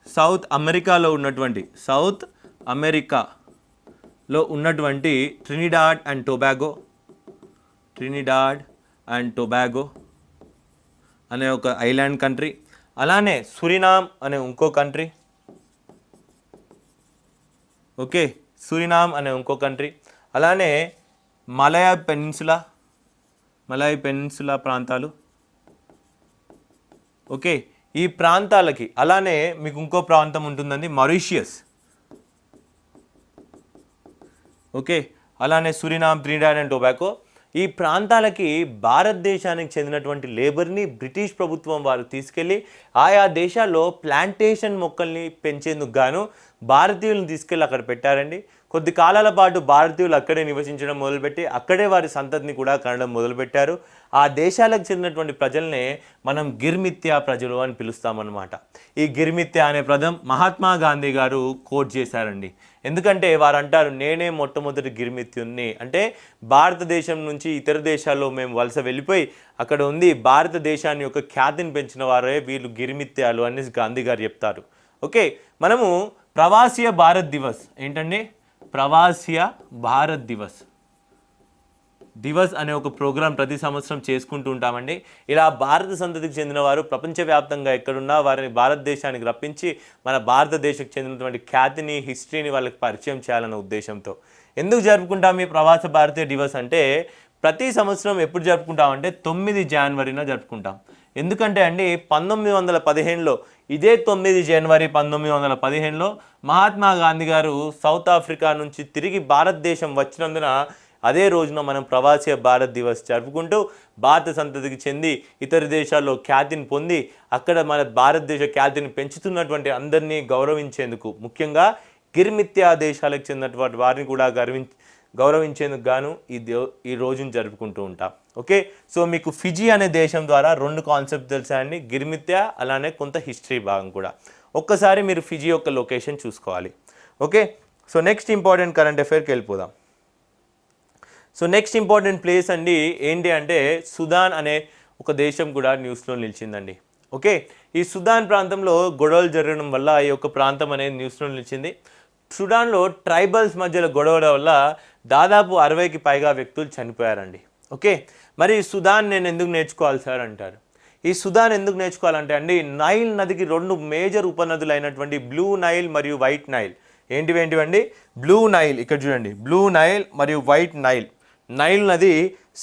South అమెరికాలో ఉన్నటువంటి సౌత్ అమెరికా. లో ఉన్నటువంటి Trinidad and Tobago Trinidad and Tobago అనే ఒక ఐలాండ్ కంట్రీ అలానే సురినామ్ అనే ఇంకో కంట్రీ ఓకే సురినామ్ అనే ఇంకో కంట్రీ అలానే మలయ పెనిన్సులా మలయ పెనిన్సులా ప్రాంతాలు. ఓకే ఈ ప్రాంతాలకి అలానే మీకు ఇంకో ప్రాంతం ఉంటుందండి మరీషియస్ ఓకే? అలానే సురినామ్ త్రిడాడ్ అండ్ టొబాకో. ఈ ప్రాంతాలకి భారతదేశానికి చెందినటువంటి లేబర్ని బ్రిటిష్ ప్రభుత్వం వారు తీసుకెళ్ళి ఆయా దేశాల్లో ప్లాంటేషన్ మొక్కల్ని పెంచేందుకు గాను భారతీయులను తీసుకెళ్ళి అక్కడ పెట్టారండి. కొద్ది కాలాల పాటు భారతీయులు అక్కడే నివసించడం మొదలుపెట్టి అక్కడే వారి సంతతిని కూడా కనడం మొదలుపెట్టారు. ఆ దేశాలకు చెందినటువంటి ప్రజల్నే మనం గిర్మిత్యా ప్రజలు అని పిలుస్తామన్నమాట. ఈ గిర్మిత్యా అనే పదం మహాత్మా గాంధీ గారు కోట్ చేశారండి. ఎందుకంటే వారు అంటారు నేనే మొట్టమొదటి గిర్మిత్యుణ్ణి. అంటే భారతదేశం నుంచి ఇతర దేశాల్లో మేము వలస వెళ్ళిపోయి అక్కడ ఉంది భారతదేశాన్ని యొక్క ఖ్యాతిని పెంచిన వారే వీళ్ళు గిర్మిత్యాలు అనేసి గాంధీ గారు చెప్తారు. ఓకే మనము ప్రవాసీయ భారత్ దివస్. ఏంటండి? ప్రవాసీయ భారత్ దివస్. దివస్ అనే ఒక ప్రోగ్రాం ప్రతి సంవత్సరం చేసుకుంటూ ఉంటామండి. ఇలా భారత సంతతికి చెందిన వారు ప్రపంచవ్యాప్తంగా ఎక్కడున్నా వారిని భారతదేశానికి రప్పించి మన భారతదేశకు చెందినటువంటి ఖ్యాతిని హిస్టరీని వాళ్ళకి పరిచయం చేయాలన్న ఉద్దేశంతో. ఎందుకు జరుపుకుంటాం ఈ ప్రవాస భారతీయ దివస్ అంటే ప్రతి సంవత్సరం ఎప్పుడు జరుపుకుంటాం అంటే తొమ్మిది జనవరిన జరుపుకుంటాం. ఎందుకంటే అండి పంతొమ్మిది వందల పదిహేనులో ఇదే తొమ్మిది జనవరి పంతొమ్మిది వందల పదిహేనులో మహాత్మా గాంధీ గారు సౌత్ ఆఫ్రికా నుంచి తిరిగి భారతదేశం వచ్చినందున అదే రోజున మనం ప్రవాసీ భారత్ దివస్ జరుపుకుంటూ భారత సంతతికి చెంది ఇతర దేశాల్లో ఖ్యాతిని పొంది అక్కడ మన భారతదేశ ఖ్యాతిని పెంచుతున్నటువంటి అందరినీ గౌరవించేందుకు ముఖ్యంగా గిర్మిత్యా దేశాలకు చెందినటువంటి వారిని కూడా గర్వించ గౌరవించేందుకు గాను ఈ దే ఈ రోజును జరుపుకుంటూ ఉంటాం. ఓకే? సో మీకు ఫిజీ అనే దేశం ద్వారా రెండు కాన్సెప్ట్ తెలుసా అండి? గిర్మిత్యా అలానే కొంత హిస్టరీ భాగం కూడా. ఒక్కసారి మీరు ఫిజీ యొక్క లొకేషన్ చూసుకోవాలి. Okay? So next important current అఫైర్కి వెళ్ళిపోదాం. సో నెక్స్ట్ ఇంపార్టెంట్ ప్లేస్ అండి ఏంటి అంటే సుదాన్ అనే ఒక దేశం కూడా న్యూస్లో నిలిచిందండి. ఓకే? ఈ సుదాన్ ప్రాంతంలో గొడవలు జరగడం వల్ల ఈ యొక్క ప్రాంతం అనేది న్యూస్లో నిలిచింది. సుడాన్లో ట్రైబల్స్ మధ్యలో గొడవల వల్ల దాదాపు అరవైకి పైగా వ్యక్తులు చనిపోయారండి. ఓకే? మరి సుదాన్ నేను ఎందుకు నేర్చుకోవాలి సార్ అంటారు ఈ సుదాన్ ఎందుకు నేర్చుకోవాలంటే అండి నైల్ నదికి రెండు మేజర్ ఉపనదులు అయినటువంటి బ్లూ నైల్ మరియు వైట్ నైల్. ఏంటివి ఏంటివండి? బ్లూ నైల్ ఇక్కడ చూడండి. బ్లూ నైల్ మరియు వైట్ నైల్. నైల్ నది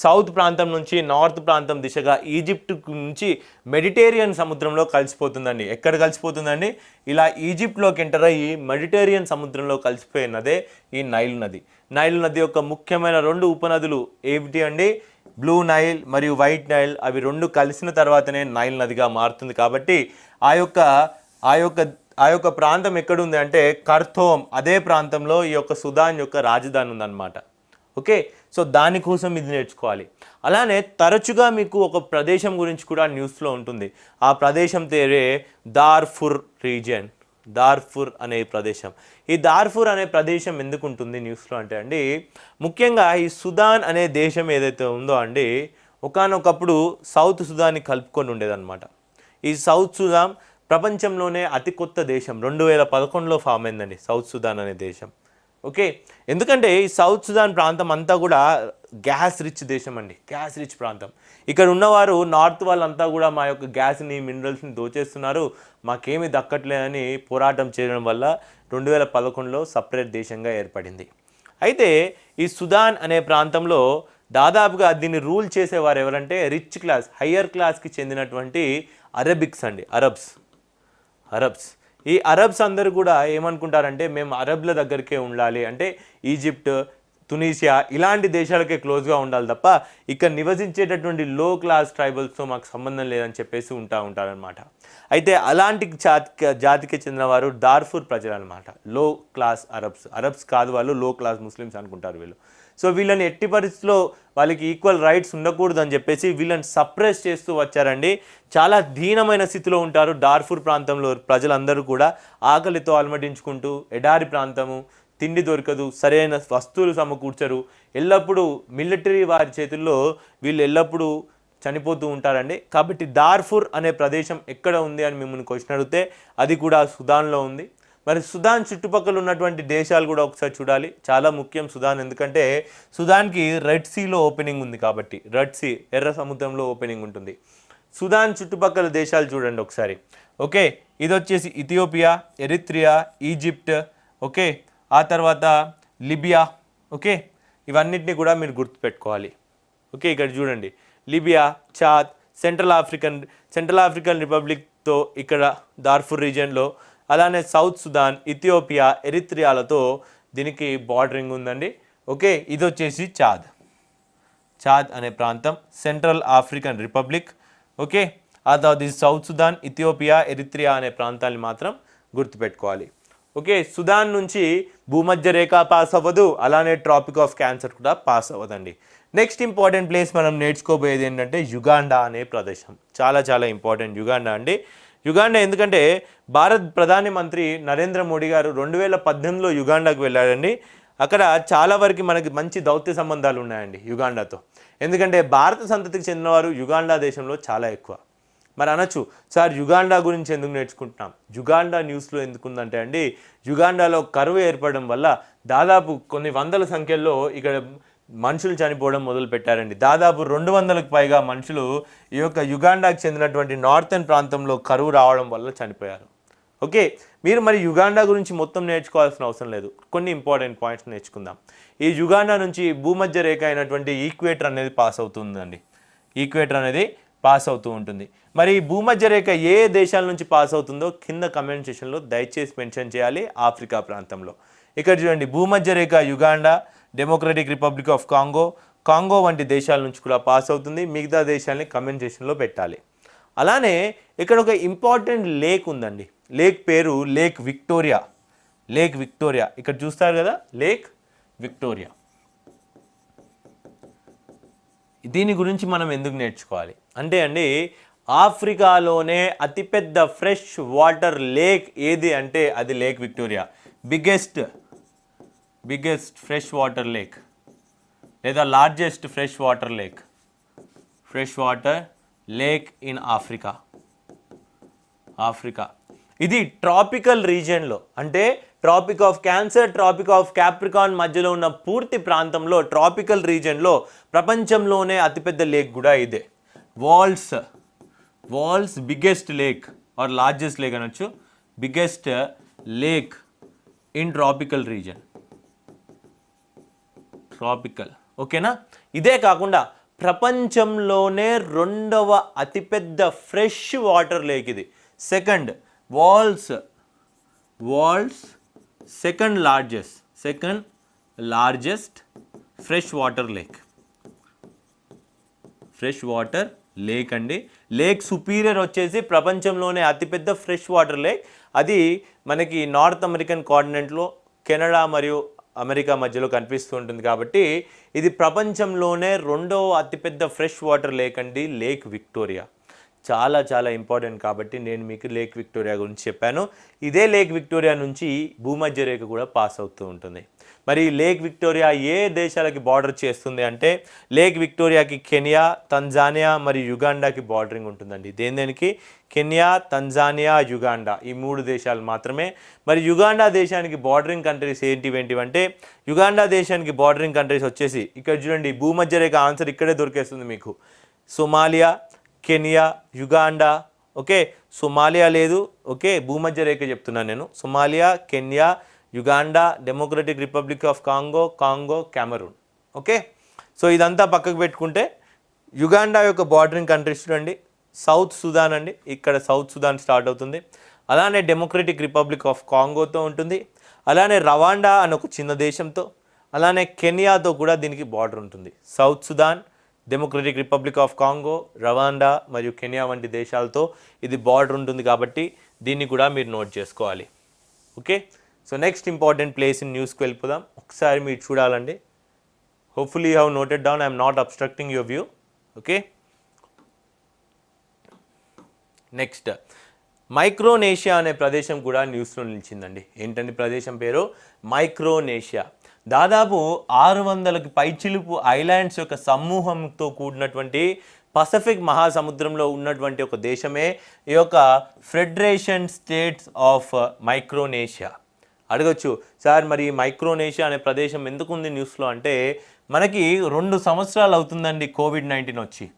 సౌత్ ప్రాంతం నుంచి నార్త్ ప్రాంతం దిశగా ఈజిప్ట్ నుంచి మెడిటేరియన్ సముద్రంలో కలిసిపోతుందండి. ఎక్కడ కలిసిపోతుందండి? ఇలా ఈజిప్ట్లోకి ఎంటర్ అయ్యి మెడిటేరియన్ సముద్రంలో కలిసిపోయే నదే ఈ నైల్ నది. నైల్ నది యొక్క ముఖ్యమైన రెండు ఉపనదులు ఏమిటి అండి? బ్లూ నైల్ మరియు వైట్ నైల్ అవి రెండు కలిసిన తర్వాతనే నైల్ నదిగా మారుతుంది కాబట్టి ఆ యొక్క ఆ యొక్క ఆ యొక్క ప్రాంతం ఎక్కడుంది అంటే కర్తోమ్ అదే ప్రాంతంలో ఈ యొక్క సుదాన్ యొక్క రాజధాని ఉందన్నమాట. ఓకే? సో దానికోసం ఇది నేర్చుకోవాలి. అలానే తరచుగా మీకు ఒక ప్రదేశం గురించి కూడా న్యూస్లో ఉంటుంది. ఆ ప్రదేశం పేరే దార్ఫుర్ రీజియన్. దార్ఫుర్ అనే ప్రదేశం. ఈ దార్ఫుర్ అనే ప్రదేశం ఎందుకు ఉంటుంది న్యూస్లో అంటే అండి ముఖ్యంగా ఈ సుదాన్ అనే దేశం ఏదైతే ఉందో అండి ఒకానొకప్పుడు సౌత్ సుదాన్ని కలుపుకొని ఉండేదన్నమాట. ఈ సౌత్ సుదాన్ ప్రపంచంలోనే అతి కొత్త దేశం. రెండు వేల పదకొండులో ఫామ్ అయిందండి సౌత్ సుదాన్ అనే దేశం. ఓకే? ఎందుకంటే ఈ సౌత్ సుదాన్ ప్రాంతం అంతా కూడా గ్యాస్ రిచ్ దేశం అండి. గ్యాస్ రిచ్ ప్రాంతం. ఇక్కడ ఉన్నవారు నార్త్ వాళ్ళంతా కూడా మా యొక్క గ్యాస్ని మినరల్స్ని దోచేస్తున్నారు. మాకేమీ దక్కట్లేదని పోరాటం చేయడం వల్ల రెండు వేల పదకొండులో సపరేట్ దేశంగా ఏర్పడింది. అయితే ఈ సుదాన్ అనే ప్రాంతంలో దాదాపుగా దీన్ని రూల్ చేసేవారు ఎవరంటే రిచ్ క్లాస్ హయ్యర్ క్లాస్కి చెందినటువంటి అరబిక్స్ అండి. అరబ్స్. అరబ్స్. ఈ అరబ్స్ అందరూ కూడా ఏమనుకుంటారంటే మేము అరబ్ల దగ్గరికే ఉండాలి. అంటే ఈజిప్ట్ తునీషియా ఇలాంటి దేశాలకే క్లోజ్గా ఉండాలి తప్ప ఇక్కడ నివసించేటటువంటి లో క్లాస్ ట్రైబల్స్తో మాకు సంబంధం లేదని చెప్పేసి ఉంటా ఉంటారనమాట అయితే అలాంటి జాతి జాతికి చెందినవారు దార్ఫూర్ ప్రజలు అనమాట లో క్లాస్ అరబ్స్. అరబ్స్ కాదు వాళ్ళు లో క్లాస్ ముస్లిమ్స్ అనుకుంటారు వీళ్ళు. సో వీళ్ళని ఎట్టి పరిస్థితిలో వాళ్ళకి ఈక్వల్ రైట్స్ ఉండకూడదు అని చెప్పేసి వీళ్ళని సప్రెస్ చేస్తూ వచ్చారండి. చాలా దీనమైన స్థితిలో ఉంటారు డార్ఫూర్ ప్రాంతంలో ప్రజలందరూ కూడా. ఆకలితో అలమటించుకుంటూ ఎడారి ప్రాంతము తిండి దొరకదు సరైన వస్తువులు సమకూర్చరు. ఎల్లప్పుడూ మిలిటరీ వారి చేతుల్లో వీళ్ళు ఎల్లప్పుడూ చనిపోతూ ఉంటారండి. కాబట్టి దార్ఫూర్ అనే ప్రదేశం ఎక్కడ ఉంది అని మిమ్మల్ని క్వశ్చన్ అడిగితే అది కూడా సుదాన్లో ఉంది. మరి సుదాన్ చుట్టుపక్కల ఉన్నటువంటి దేశాలు కూడా ఒకసారి చూడాలి. చాలా ముఖ్యం సుదాన్ ఎందుకంటే సుదాన్కి రెడ్ సీలో ఓపెనింగ్ ఉంది కాబట్టి రెడ్ సీ ఎర్ర సముద్రంలో ఓపెనింగ్ ఉంటుంది. సుదాన్ చుట్టుపక్కల దేశాలు చూడండి ఒకసారి. ఓకే ఇది వచ్చేసి ఇథియోపియా ఎరిత్రియా ఈజిప్ట్ ఓకే ఆ తర్వాత లిబియా ఓకే ఇవన్నిటిని కూడా మీరు గుర్తుపెట్టుకోవాలి. ఓకే ఇక్కడ చూడండి. Libya Chad Central African Central African రిపబ్లిక్తో ఇక్కడ దార్ఫుర్ రీజియన్లో అలానే సౌత్ సుదాన్ ఇథియోపియా ఎరిత్రియాలతో దీనికి బార్డరింగ్ ఉందండి. ఓకే ఇది వచ్చేసి చాద్. చాద్ అనే ప్రాంతం సెంట్రల్ ఆఫ్రికన్ రిపబ్లిక్. ఓకే ఆ తర్వాత ఇది సౌత్ సుదాన్ ఇథియోపియా ఎరిత్రియా అనే ప్రాంతాన్ని మాత్రం గుర్తుపెట్టుకోవాలి. ఓకే సుదాన్ నుంచి భూమధ్య రేఖ పాస్ అవ్వదు అలానే ట్రాపిక్ ఆఫ్ క్యాన్సర్ కూడా పాస్ అవ్వదండి. నెక్స్ట్ ఇంపార్టెంట్ ప్లేస్ మనం నేర్చుకోబోయేది ఏంటంటే యుగాండా అనే ప్రదేశం. చాలా చాలా ఇంపార్టెంట్ యుగాండా అండి. యుగాండా ఎందుకంటే భారత్ ప్రధాని మంత్రి నరేంద్ర మోడీ గారు రెండు వేల పద్దెనిమిదిలో యుగాండాకు వెళ్ళాడండి అక్కడ చాలా వరకు మనకి మంచి దౌత్య సంబంధాలు ఉన్నాయండి యుగాండాతో. ఎందుకంటే భారత సంతతికి చెందినవారు యుగాండా దేశంలో చాలా ఎక్కువ. మరి అనొచ్చు సార్ యుగాండా గురించి ఎందుకు నేర్చుకుంటున్నాం? యుగాండా న్యూస్లో ఎందుకుందంటే అండి యుగాండాలో కరువు ఏర్పడడం వల్ల దాదాపు కొన్ని వందల సంఖ్యల్లో ఇక్కడ మనుషులు చనిపోవడం మొదలు పెట్టారండి దాదాపు రెండు వందలకు పైగా మనుషులు ఈ యొక్క యుగాండాకు చెందినటువంటి నార్థన్ ప్రాంతంలో కరువు రావడం వల్ల చనిపోయారు. ఓకే మీరు మరి యుగాండా గురించి మొత్తం నేర్చుకోవాల్సిన అవసరం లేదు. కొన్ని ఇంపార్టెంట్ పాయింట్స్ నేర్చుకుందాం. ఈ యుగాండా నుంచి భూమధ్య రేఖ అయినటువంటి ఈక్వేటర్ అనేది పాస్ అవుతుందండి. ఈక్వేటర్ అనేది పాస్ అవుతూ ఉంటుంది. మరి ఈ భూమధ్య రేఖ ఏ దేశాల నుంచి పాస్ అవుతుందో కింద కమెంట్ సెషన్లో దయచేసి మెన్షన్ చేయాలి ఆఫ్రికా ప్రాంతంలో. ఇక్కడ చూడండి భూమధ్య రేఖ Uganda Democratic Republic of Congo Congo వంటి దేశాల నుంచి కూడా పాస్ అవుతుంది. మిగతా దేశాలని కమెంట్ సెక్షన్లో పెట్టాలి. అలానే ఇక్కడ ఒక ఇంపార్టెంట్ లేక్ ఉందండి. లేక్ పేరు లేక్ విక్టోరియా లేక్ విక్టోరియా ఇక్కడ చూస్తారు కదా? లేక్ విక్టోరియా దీని గురించి మనం ఎందుకు నేర్చుకోవాలి? అంటే అండి ఆఫ్రికాలోనే అతిపెద్ద ఫ్రెష్ వాటర్ లేక్ ఏది అంటే అది Lake Victoria biggest biggest fresh water lake లేదా largest fresh water lake. Fresh water lake in Africa. Africa. ఇది ట్రాపికల్ రీజియన్లో అంటే Tropic of Cancer Tropic of Capricorn మధ్యలో ఉన్న పూర్తి ప్రాంతంలో ట్రాపికల్ రీజియన్లో ప్రపంచంలోనే అతిపెద్ద లేక్ కూడా ఇదే. World's. World's biggest lake or largest lake అనొచ్చు. Biggest lake in tropical region tropical. ఓకేనా? ఇదే కాకుండా ప్రపంచంలోనే రెండవ అతిపెద్ద ఫ్రెష్ వాటర్ లేక్ ఇది. Second world's. World's second largest second largest fresh water lake. Fresh water lake అండి. లేక్ సుపీరియర్ వచ్చేసి ప్రపంచంలోనే అతిపెద్ద ఫ్రెష్ వాటర్ లేక్. అది మనకి నార్త్ అమెరికన్ కాంటినెంట్లో కెనడా మరియు అమెరికా మధ్యలో కనిపిస్తూ ఉంటుంది కాబట్టి ఇది ప్రపంచంలోనే రెండవ అతిపెద్ద ఫ్రెష్ వాటర్ లేక్ అండి లేక్ విక్టోరియా. చాలా చాలా ఇంపార్టెంట్ కాబట్టి నేను మీకు లేక్ విక్టోరియా గురించి చెప్పాను. ఇదే లేక్ విక్టోరియా నుంచి భూమధ్య రేఖ కూడా పాస్ అవుతూ ఉంటుంది. మరి లేక్ విక్టోరియా ఏ దేశాలకి బార్డర్ చేస్తుంది అంటే లేక్ విక్టోరియాకి కెనియా తంజానియా మరియు యుగాండాకి బార్డరింగ్ ఉంటుందండి. దేని దేనికి? కెన్యా తంజానియా యుగాండా ఈ మూడు దేశాలు మాత్రమే. మరి యుగాండా దేశానికి బార్డరింగ్ కంట్రీస్ ఏంటివి ఏంటివి అంటే యుగాండా దేశానికి బార్డరింగ్ కంట్రీస్ వచ్చేసి ఇక్కడ చూడండి భూమధ్య రేఖ ఆన్సర్ ఇక్కడే దొరికేస్తుంది మీకు. Somalia Kenya Uganda okay? Somalia లేదు ఓకే? భూమధ్య రేఖ చెప్తున్నాను నేను. Somalia Kenya Uganda Democratic Republic of Congo Congo Cameroon okay so ఇదంతా పక్కకు పెట్టుకుంటే యుగాండా యొక్క బార్డరింగ్ కంట్రీస్ చూడండి సౌత్ సుదాన్ అండి ఇక్కడ సౌత్ సుదాన్ స్టార్ట్ అవుతుంది. అలానే డెమోక్రటిక్ రిపబ్లిక్ ఆఫ్ కాంగోతో ఉంటుంది. అలానే రవాండా అని ఒక చిన్న దేశంతో అలానే కెనియాతో కూడా దీనికి బార్డర్ ఉంటుంది. South Sudan Democratic Republic of Congo Rwanda మరియు కెనియా వంటి దేశాలతో ఇది బార్డర్ ఉంటుంది కాబట్టి దీన్ని కూడా మీరు నోట్ చేసుకోవాలి. Okay so next important place in న్యూస్కి వెళ్ళిపోదాం ఒకసారి మీరు చూడాలండి. Hopefully you have noted down I'm not obstructing your view okay next Micronesia అనే ప్రదేశం కూడా న్యూస్లో నిలిచిందండి. ఏంటండి ప్రదేశం పేరు? మైక్రోనేషియా దాదాపు ఆరు వందలకు పైచిలుపు ఐలాండ్స్ యొక్క సమూహంతో కూడినటువంటి పసిఫిక్ మహాసముద్రంలో ఉన్నటువంటి ఒక దేశమే ఈ యొక్క ఫెడరేషన్ స్టేట్స్ ఆఫ్ మైక్రోనేషియా అడగచ్చు. సార్ మరి మైక్రోనేషియా అనే ప్రదేశం ఎందుకు ఉంది న్యూస్లో అంటే మనకి రెండు సంవత్సరాలు అవుతుందండి కోవిడ్ నైన్టీన్ వచ్చి.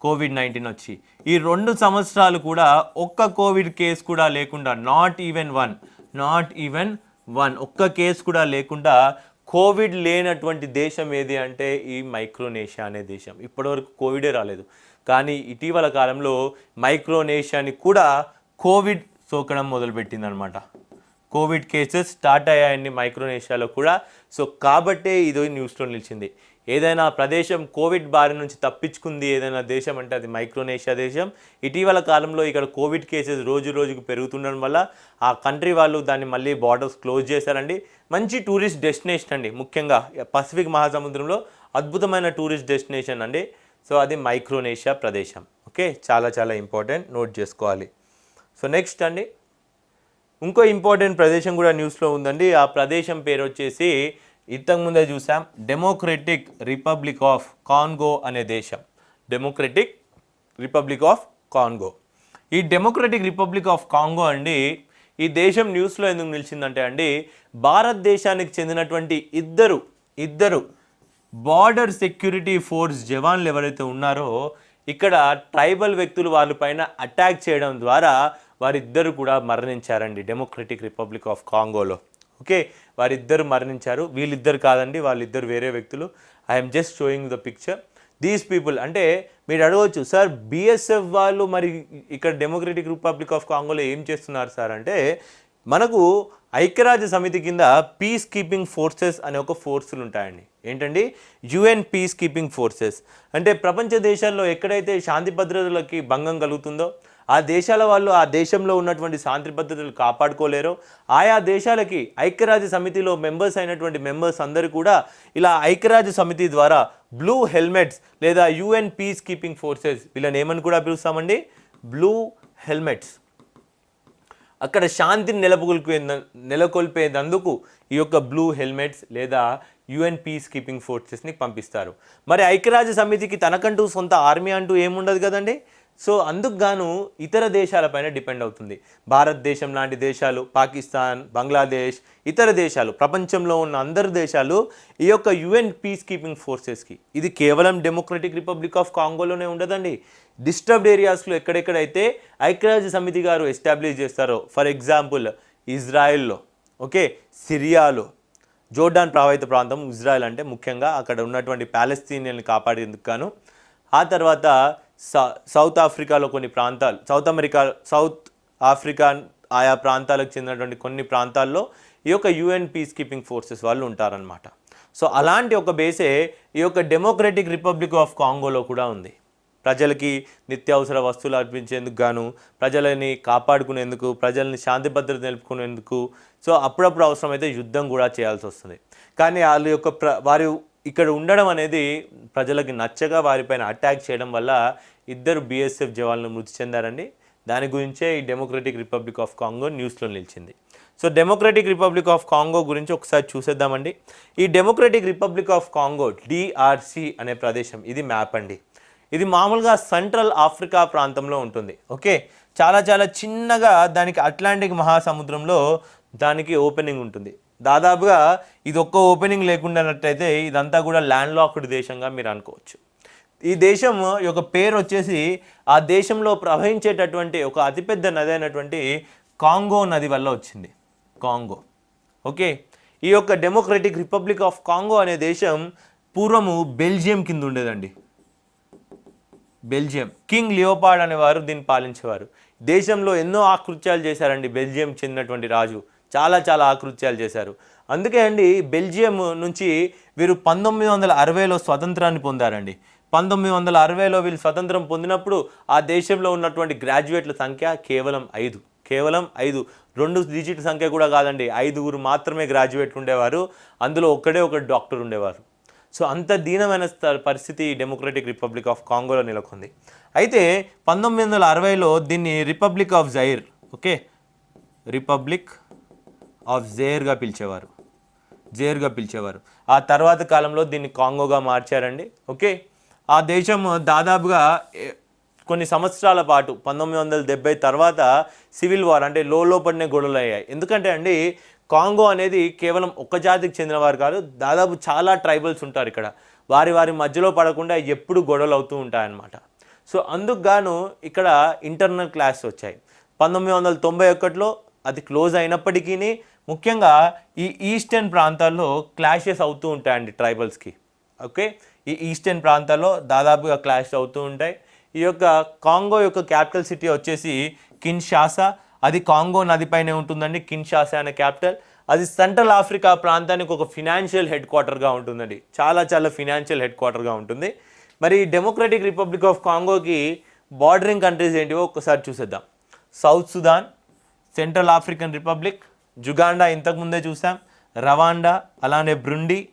కోవిడ్ నైన్టీన్ వచ్చి. ఈ రెండు సంవత్సరాలు కూడా ఒక్క కోవిడ్ కేసు కూడా లేకుండా not even one not even one ఒక్క కేసు కూడా లేకుండా కోవిడ్ లేనటువంటి దేశం ఏది అంటే ఈ మైక్రోనేషియా అనే దేశం. ఇప్పటివరకు కోవిడే రాలేదు. కానీ ఇటీవల కాలంలో మైక్రోనేషియాని కూడా కోవిడ్ సోకడం మొదలుపెట్టిందనమాట. కోవిడ్ కేసెస్ స్టార్ట్ అయ్యాయండి మైక్రోనేషియాలో కూడా. సో కాబట్టే ఇది న్యూస్లో నిలిచింది. ఏదైనా ప్రదేశం కోవిడ్ బారి నుంచి తప్పించుకుంది ఏదైనా దేశం అంటే అది మైక్రోనేషియా దేశం. ఇటీవల కాలంలో ఇక్కడ కోవిడ్ కేసెస్ రోజు రోజుకు పెరుగుతుండడం వల్ల ఆ కంట్రీ వాళ్ళు దాన్ని మళ్ళీ బార్డర్స్ క్లోజ్ చేశారండి. మంచి టూరిస్ట్ డెస్టినేషన్ అండి. ముఖ్యంగా పసిఫిక్ మహాసముద్రంలో అద్భుతమైన టూరిస్ట్ డెస్టినేషన్ అండి. సో అది మైక్రోనేషియా ప్రదేశం. ఓకే? చాలా చాలా ఇంపార్టెంట్. నోట్ చేసుకోవాలి. సో నెక్స్ట్ అండి. ఇంకో ఇంపార్టెంట్ ప్రదేశం కూడా న్యూస్లో ఉందండి. ఆ ప్రదేశం పేరు వచ్చేసి ఇంతకుముందే చూసాం డెమోక్రటిక్ రిపబ్లిక్ ఆఫ్ కాన్గో అనే దేశం. డెమోక్రటిక్ రిపబ్లిక్ ఆఫ్ కాన్గో ఈ డెమోక్రటిక్ రిపబ్లిక్ ఆఫ్ కాంగో అండి ఈ దేశం న్యూస్లో ఎందుకు నిలిచిందంటే అండి భారతదేశానికి చెందినటువంటి ఇద్దరు ఇద్దరు బార్డర్ సెక్యూరిటీ ఫోర్స్ జవాన్లు ఎవరైతే ఉన్నారో ఇక్కడ ట్రైబల్ వ్యక్తులు వాళ్ళపైన అటాక్ చేయడం ద్వారా వారిద్దరు కూడా మరణించారండి. డెమోక్రటిక్ రిపబ్లిక్ ఆఫ్ కాంగోలో ఓకే? వారిద్దరు మరణించారు. వీళ్ళిద్దరు కాదండి వాళ్ళిద్దరు వేరే వ్యక్తులు. I'm just showing the picture these people అంటే మీరు అడగవచ్చు సార్ బీఎస్ఎఫ్ వాళ్ళు మరి ఇక్కడ డెమోక్రటిక్ రిపబ్లిక్ ఆఫ్ కాంగోలో ఏం చేస్తున్నారు సార్? అంటే మనకు ఐక్యరాజ్య సమితి కింద పీస్ కీపింగ్ ఫోర్సెస్ అనే ఒక ఫోర్సులు ఉంటాయండి. ఏంటండి? యుఎన్ పీస్ కీపింగ్ ఫోర్సెస్ అంటే ప్రపంచ దేశాల్లో ఎక్కడైతే శాంతి భద్రతలకి భంగం కలుగుతుందో ఆ దేశాల వాళ్ళు ఆ దేశంలో ఉన్నటువంటి శాంతి భద్రతలు కాపాడుకోలేరో. ఆయా దేశాలకి ఐక్యరాజ్య సమితిలో మెంబర్స్ అయినటువంటి మెంబర్స్ అందరూ కూడా ఇలా ఐక్యరాజ్య సమితి ద్వారా బ్లూ హెల్మెట్స్ లేదా యుఎన్ పీస్ కీపింగ్ ఫోర్సెస్ వీళ్ళని ఏమని కూడా పిలుస్తామండి? బ్లూ హెల్మెట్స్ అక్కడ శాంతిని నెలకొల్పే నెలకొల్పేందుకు ఈ యొక్క బ్లూ హెల్మెట్స్ లేదా యుఎన్ పీస్ కీపింగ్ ఫోర్సెస్ని పంపిస్తారు. మరి ఐక్యరాజ్య సమితికి తనకంటూ సొంత ఆర్మీ అంటూ ఏముండదు కదండి? సో అందుకుగాను ఇతర దేశాలపైన డిపెండ్ అవుతుంది. భారతదేశం లాంటి దేశాలు పాకిస్తాన్ బంగ్లాదేశ్ ఇతర దేశాలు ప్రపంచంలో ఉన్న అందరు దేశాలు ఈ యొక్క యుఎన్ పీస్ కీపింగ్ ఫోర్సెస్కి. ఇది కేవలం డెమోక్రటిక్ రిపబ్లిక్ ఆఫ్ కాంగోలోనే ఉండదండి. డిస్టర్బ్డ్ ఏరియాస్లో ఎక్కడెక్కడైతే ఐక్యరాజ్య సమితి గారు ఎస్టాబ్లిష్ చేస్తారో ఫర్ ఎగ్జాంపుల్ ఇజ్రాయెల్లో ఓకే సిరియాలో జోర్డాన్ ప్రభావిత ప్రాంతం ఇజ్రాయెల్ అంటే ముఖ్యంగా అక్కడ ఉన్నటువంటి ప్యాలెస్తీనియన్ని కాపాడేందుకు గాను ఆ తర్వాత సౌత్ ఆఫ్రికాలో కొన్ని ప్రాంతాలు సౌత్ అమెరికా సౌత్ ఆఫ్రికా ఆయా ప్రాంతాలకు చెందినటువంటి కొన్ని ప్రాంతాల్లో ఈ యొక్క యుఎన్ పీస్ కీపింగ్ ఫోర్సెస్ వాళ్ళు ఉంటారనమాట సో అలాంటి ఒక బేసే ఈ యొక్క డెమోక్రటిక్ రిపబ్లిక్ ఆఫ్ కాంగోలో కూడా ఉంది. ప్రజలకి నిత్యావసర వస్తువులు అర్పించేందుకు గాను ప్రజలని కాపాడుకునేందుకు ప్రజల్ని శాంతి భద్రత నిలుపుకునేందుకు సో అప్పుడప్పుడు అవసరమైతే యుద్ధం కూడా చేయాల్సి వస్తుంది. కానీ వాళ్ళ యొక్క ప్ర వారి ఇక్కడ ఉండడం అనేది ప్రజలకి నచ్చగా వారిపైన అటాక్ చేయడం వల్ల ఇద్దరు బీఎస్ఎఫ్ జవాన్లు మృతి చెందారండి. దాని గురించే ఈ డెమోక్రటిక్ రిపబ్లిక్ ఆఫ్ కాంగో న్యూస్లో నిలిచింది. So Democratic Republic of Congo గురించి ఒకసారి చూసేద్దామండి. ఈ Democratic Republic of Congo DRC అనే ప్రదేశం ఇది మ్యాప్ అండి. ఇది మామూలుగా సెంట్రల్ ఆఫ్రికా ప్రాంతంలో ఉంటుంది. ఓకే? చాలా చాలా చిన్నగా దానికి అట్లాంటిక్ మహాసముద్రంలో దానికి ఓపెనింగ్ ఉంటుంది. దాదాపుగా ఇది ఒక్క ఓపెనింగ్ లేకుండానట్టయితే ఇదంతా కూడా ల్యాండ్ లాక్డ్ దేశంగా మీరు అనుకోవచ్చు. ఈ దేశం యొక్క పేరు వచ్చేసి ఆ దేశంలో ప్రవహించేటటువంటి ఒక అతిపెద్ద నది అయినటువంటి కాంగో నది వల్ల వచ్చింది. కాంగో. ఓకే? ఈ యొక్క డెమోక్రటిక్ రిపబ్లిక్ ఆఫ్ కాంగో అనే దేశం పూర్వము బెల్జియం కింద ఉండేదండి. బెల్జియం. కింగ్ లియోపాడ్ అనేవారు దీన్ని పాలించేవారు. దేశంలో ఎన్నో ఆకృత్యాలు చేశారండి బెల్జియం చెందినటువంటి రాజు. చాలా చాలా ఆకృత్యాలు చేశారు. అందుకే అండి బెల్జియం నుంచి వీరు పంతొమ్మిది వందల అరవైలో స్వతంత్రాన్ని పొందారండి. పంతొమ్మిది వందల అరవైలో వీళ్ళు స్వతంత్రం పొందినప్పుడు ఆ దేశంలో ఉన్నటువంటి గ్రాడ్యుయేట్ల సంఖ్య కేవలం ఐదు. కేవలం ఐదు. రెండు డిజిట్ సంఖ్య కూడా కాదండి ఐదుగురు మాత్రమే గ్రాడ్యుయేట్లు ఉండేవారు. అందులో ఒక్కడే ఒక డాక్టర్ ఉండేవారు. సో అంత దీనమైన పరిస్థితి డెమోక్రటిక్ రిపబ్లిక్ ఆఫ్ కాంగోలో నెలకొంది. అయితే పంతొమ్మిది వందల అరవైలో దీన్ని Republic of Zaire okay? Republic of జేర్గా పిలిచేవారు. జేర్గా పిలిచేవారు. ఆ తర్వాత కాలంలో దీన్ని కాంగోగా మార్చారండి. ఓకే? ఆ దేశం దాదాపుగా కొన్ని సంవత్సరాల పాటు పంతొమ్మిది వందల డెబ్బై తర్వాత సివిల్ వార్ అంటే లోపడినే గొడవలు అయ్యాయి ఎందుకంటే అండి కాంగో అనేది కేవలం ఒక్క జాతికి చెందినవారు కాదు దాదాపు చాలా ట్రైబల్స్ ఉంటారు ఇక్కడ. వారి వారి మధ్యలో పడకుండా ఎప్పుడు గొడవలు అవుతూ ఉంటాయన్నమాట. సో అందుకు గాను ఇక్కడ ఇంటర్నల్ క్లాస్ వచ్చాయి. పంతొమ్మిది వందల తొంభై ఒకటిలో అది క్లోజ్ అయినప్పటికీ ముఖ్యంగా ఈ ఈస్టర్న్ ప్రాంతాల్లో క్లాషెస్ అవుతూ ఉంటాయండి ట్రైబల్స్కి. ఓకే? ఈ ఈస్టర్న్ ప్రాంతాల్లో దాదాపుగా క్లాష్ అవుతూ ఉంటాయి. ఈ యొక్క కాంగో యొక్క క్యాపిటల్ సిటీ వచ్చేసి కిన్షాసా. అది కాంగో నదిపైనే ఉంటుందండి కిన్షాసా అనే క్యాపిటల్. అది సెంట్రల్ ఆఫ్రికా ప్రాంతానికి ఒక ఫినాన్షియల్ హెడ్ క్వార్టర్గా ఉంటుందండి. చాలా చాలా ఫినాన్షియల్ హెడ్ క్వార్టర్గా ఉంటుంది. మరి డెమోక్రటిక్ రిపబ్లిక్ ఆఫ్ కాంగోకి బార్డరింగ్ కంట్రీస్ ఏంటివో ఒకసారి చూసేద్దాం. South Sudan Central African Republic Uganda ఇంతకుముందే చూసాం. రవాండా అలానే బ్రుండి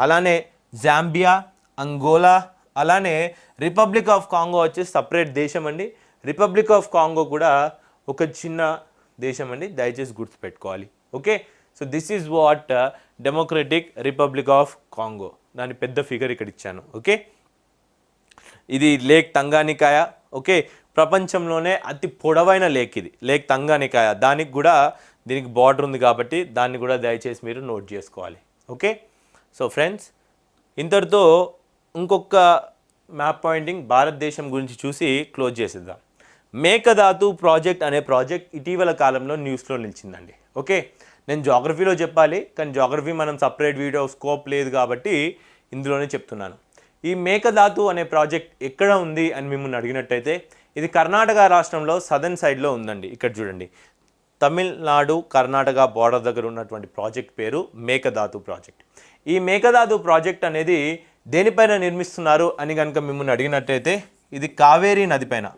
అలానే జాంబియా అంగోలా అలానే రిపబ్లిక్ ఆఫ్ కాంగో వచ్చేసి సపరేట్ దేశం అండి. రిపబ్లిక్ ఆఫ్ కాంగో కూడా ఒక చిన్న దేశం అండి. దయచేసి గుర్తుపెట్టుకోవాలి. Okay? So this is what Democratic Republic of Congo. దాని పెద్ద ఫిగర్ ఇక్కడ ఇచ్చాను. ఓకే? ఇది లేక్ తంగానికాయ. ఓకే? ప్రపంచంలోనే అతి పొడవైన లేక్ ఇది. Lake Tanganyika. దానికి కూడా దీనికి బార్డర్ ఉంది కాబట్టి దాన్ని కూడా దయచేసి మీరు నోట్ చేసుకోవాలి. ఓకే సో ఫ్రెండ్స్ ఇంతటితో ఇంకొక మ్యాప్ పాయింటింగ్ భారతదేశం గురించి చూసి క్లోజ్ చేసేద్దాం. మేకధాతు ప్రాజెక్ట్ అనే ప్రాజెక్ట్ ఇటీవల కాలంలో న్యూస్లో నిలిచిందండి. ఓకే నేను జాగ్రఫీలో చెప్పాలి కానీ జాగ్రఫీ మనం సపరేట్ వీడియో స్కోప్ లేదు కాబట్టి ఇందులోనే చెప్తున్నాను. ఈ మేకధాతు అనే ప్రాజెక్ట్ ఎక్కడ ఉంది అని మిమ్మల్ని అడిగినట్టయితే ఇది కర్ణాటక రాష్ట్రంలో సదర్న్ సైడ్లో ఉందండి. ఇక్కడ చూడండి. తమిళనాడు కర్ణాటక బార్డర్ దగ్గర ఉన్నటువంటి ప్రాజెక్ట్ పేరు మేకదాతు ప్రాజెక్ట్. ఈ మేకదాతు ప్రాజెక్ట్ అనేది దేనిపైన నిర్మిస్తున్నారు అని కనుక మిమ్మల్ని అడిగినట్టయితే ఇది కావేరీ నదిపైన.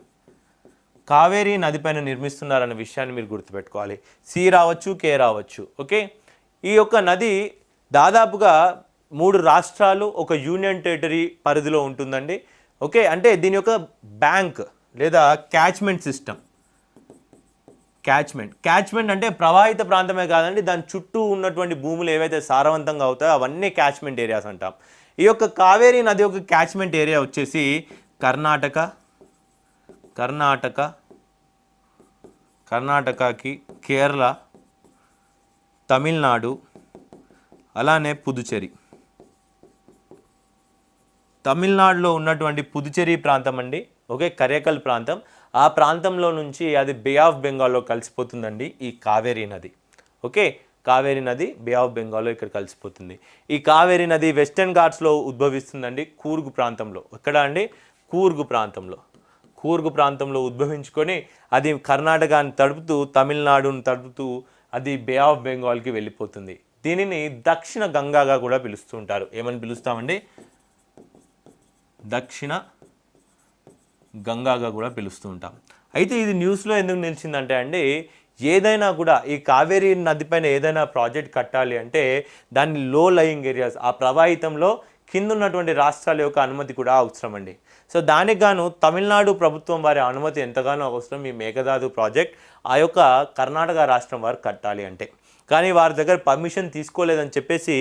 కావేరీ నదిపైన నిర్మిస్తున్నారనే విషయాన్ని మీరు గుర్తుపెట్టుకోవాలి. సి రావచ్చు కే రావచ్చు ఓకే? ఈ యొక్క నది దాదాపుగా మూడు రాష్ట్రాలు ఒక యూనియన్ టెరిటరీ పరిధిలో ఉంటుందండి ఓకే? అంటే దీని యొక్క బ్యాంక్ లేదా క్యాచ్మెంట్ సిస్టమ్. క్యాచ్మెంట్ క్యాచ్మెంట్ అంటే ప్రవాహిత ప్రాంతమే కాదండి దాని చుట్టూ ఉన్నటువంటి భూములు ఏవైతే సారవంతంగా అవుతాయో అవన్నీ క్యాచ్మెంట్ ఏరియాస్ అంటాం. ఈ యొక్క కావేరీ నది యొక్క క్యాచ్మెంట్ ఏరియా వచ్చేసి కర్ణాటక కర్ణాటక కర్ణాటకకి కేరళ తమిళనాడు అలానే పుదుచేరి తమిళనాడులో ఉన్నటువంటి పుదుచేరి ప్రాంతం అండి ఓకే కరేకల్ ప్రాంతం. ఆ ప్రాంతంలో నుంచి అది బే ఆఫ్ బెంగాల్లో కలిసిపోతుందండి ఈ కావేరీ నది. ఓకే? కావేరీ నది బే ఆఫ్ బెంగాల్లో ఇక్కడ కలిసిపోతుంది. ఈ కావేరీ నది వెస్టర్న్ ఘాట్స్లో ఉద్భవిస్తుందండి కూర్గు ప్రాంతంలో. ఎక్కడ అండి? కూర్గు ప్రాంతంలో. కూర్గు ప్రాంతంలో ఉద్భవించుకొని అది కర్ణాటకని తడుపుతూ తమిళనాడును తడుపుతూ అది బే ఆఫ్ బెంగాల్కి వెళ్ళిపోతుంది. దీనిని దక్షిణ గంగాగా కూడా పిలుస్తూ ఉంటారు ఏమని పిలుస్తామండి? దక్షిణ గంగాగా కూడా పిలుస్తూ ఉంటాం. అయితే ఇది న్యూస్లో ఎందుకు నిలిచిందంటే అండి ఏదైనా కూడా ఈ కావేరీ నదిపైన ఏదైనా ప్రాజెక్ట్ కట్టాలి అంటే దాన్ని లో లయింగ్ ఏరియాస్ ఆ ప్రవాహితంలో కింద ఉన్నటువంటి రాష్ట్రాల యొక్క అనుమతి కూడా అవసరం అండి. సో దానికి గాను తమిళనాడు ప్రభుత్వం వారి అనుమతి ఎంతగానో అవసరం ఈ మేఘదాదు ప్రాజెక్ట్ ఆ యొక్క కర్ణాటక రాష్ట్రం వారు కట్టాలి అంటే. కానీ వారి దగ్గర పర్మిషన్ తీసుకోలేదని చెప్పేసి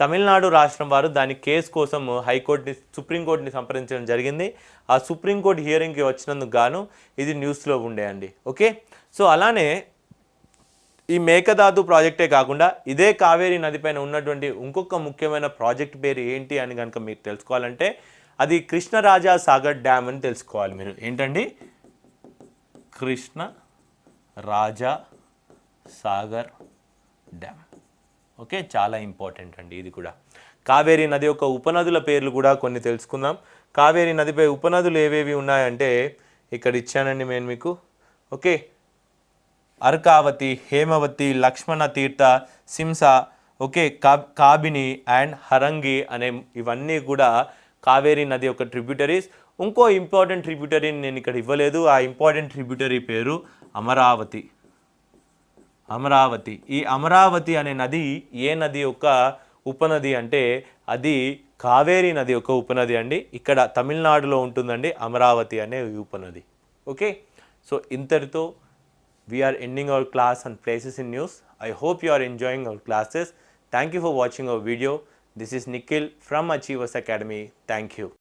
తమిళనాడు రాష్ట్రం వారు దాని కేసు కోసం హైకోర్టుని సుప్రీంకోర్టుని సంప్రదించడం జరిగింది. ఆ సుప్రీంకోర్టు హియరింగ్కి వచ్చినందుకు గాను ఇది న్యూస్లో ఉండే అండి. ఓకే? సో అలానే ఈ మేకదాతు ప్రాజెక్టే కాకుండా ఇదే కావేరీ నదిపైన ఉన్నటువంటి ఇంకొక ముఖ్యమైన ప్రాజెక్ట్ పేరు ఏంటి అని కనుక మీరు తెలుసుకోవాలంటే అది కృష్ణరాజా సాగర్ డ్యామ్ అని తెలుసుకోవాలి మీరు. ఏంటండి? కృష్ణ రాజా సాగర్ డ్యామ్ ఓకే చాలా ఇంపార్టెంట్ అండి ఇది కూడా. కావేరీ నది యొక్క ఉపనదుల పేర్లు కూడా కొన్ని తెలుసుకుందాం. కావేరీ నదిపై ఉపనదులు ఏవేవి ఉన్నాయంటే ఇక్కడ ఇచ్చానండి నేను మీకు. ఓకే అర్కావతి హేమవతి లక్ష్మణ తీర్థ సింస ఓకే కా కాబిని అండ్ హరంగి అనే ఇవన్నీ కూడా కావేరీ నది యొక్క ట్రిబ్యూటరీస్ ఇంకో ఇంపార్టెంట్ ట్రిబ్యూటరీని నేను ఇక్కడ ఇవ్వలేదు. ఆ ఇంపార్టెంట్ ట్రిబ్యూటరీ పేరు అమరావతి. అమరావతి. ఈ అమరావతి అనే నది ఏ నది యొక్క ఉపనది అంటే అది కావేరీ నది యొక్క ఉపనది అండి. ఇక్కడ తమిళనాడులో ఉంటుందండి అమరావతి అనే ఉపనది. ఓకే? సో ఇంతటితో we're ending our class and places in news I hope you are enjoying our classes thank you for watching our video this is Nikhil from Achievers Academy thank you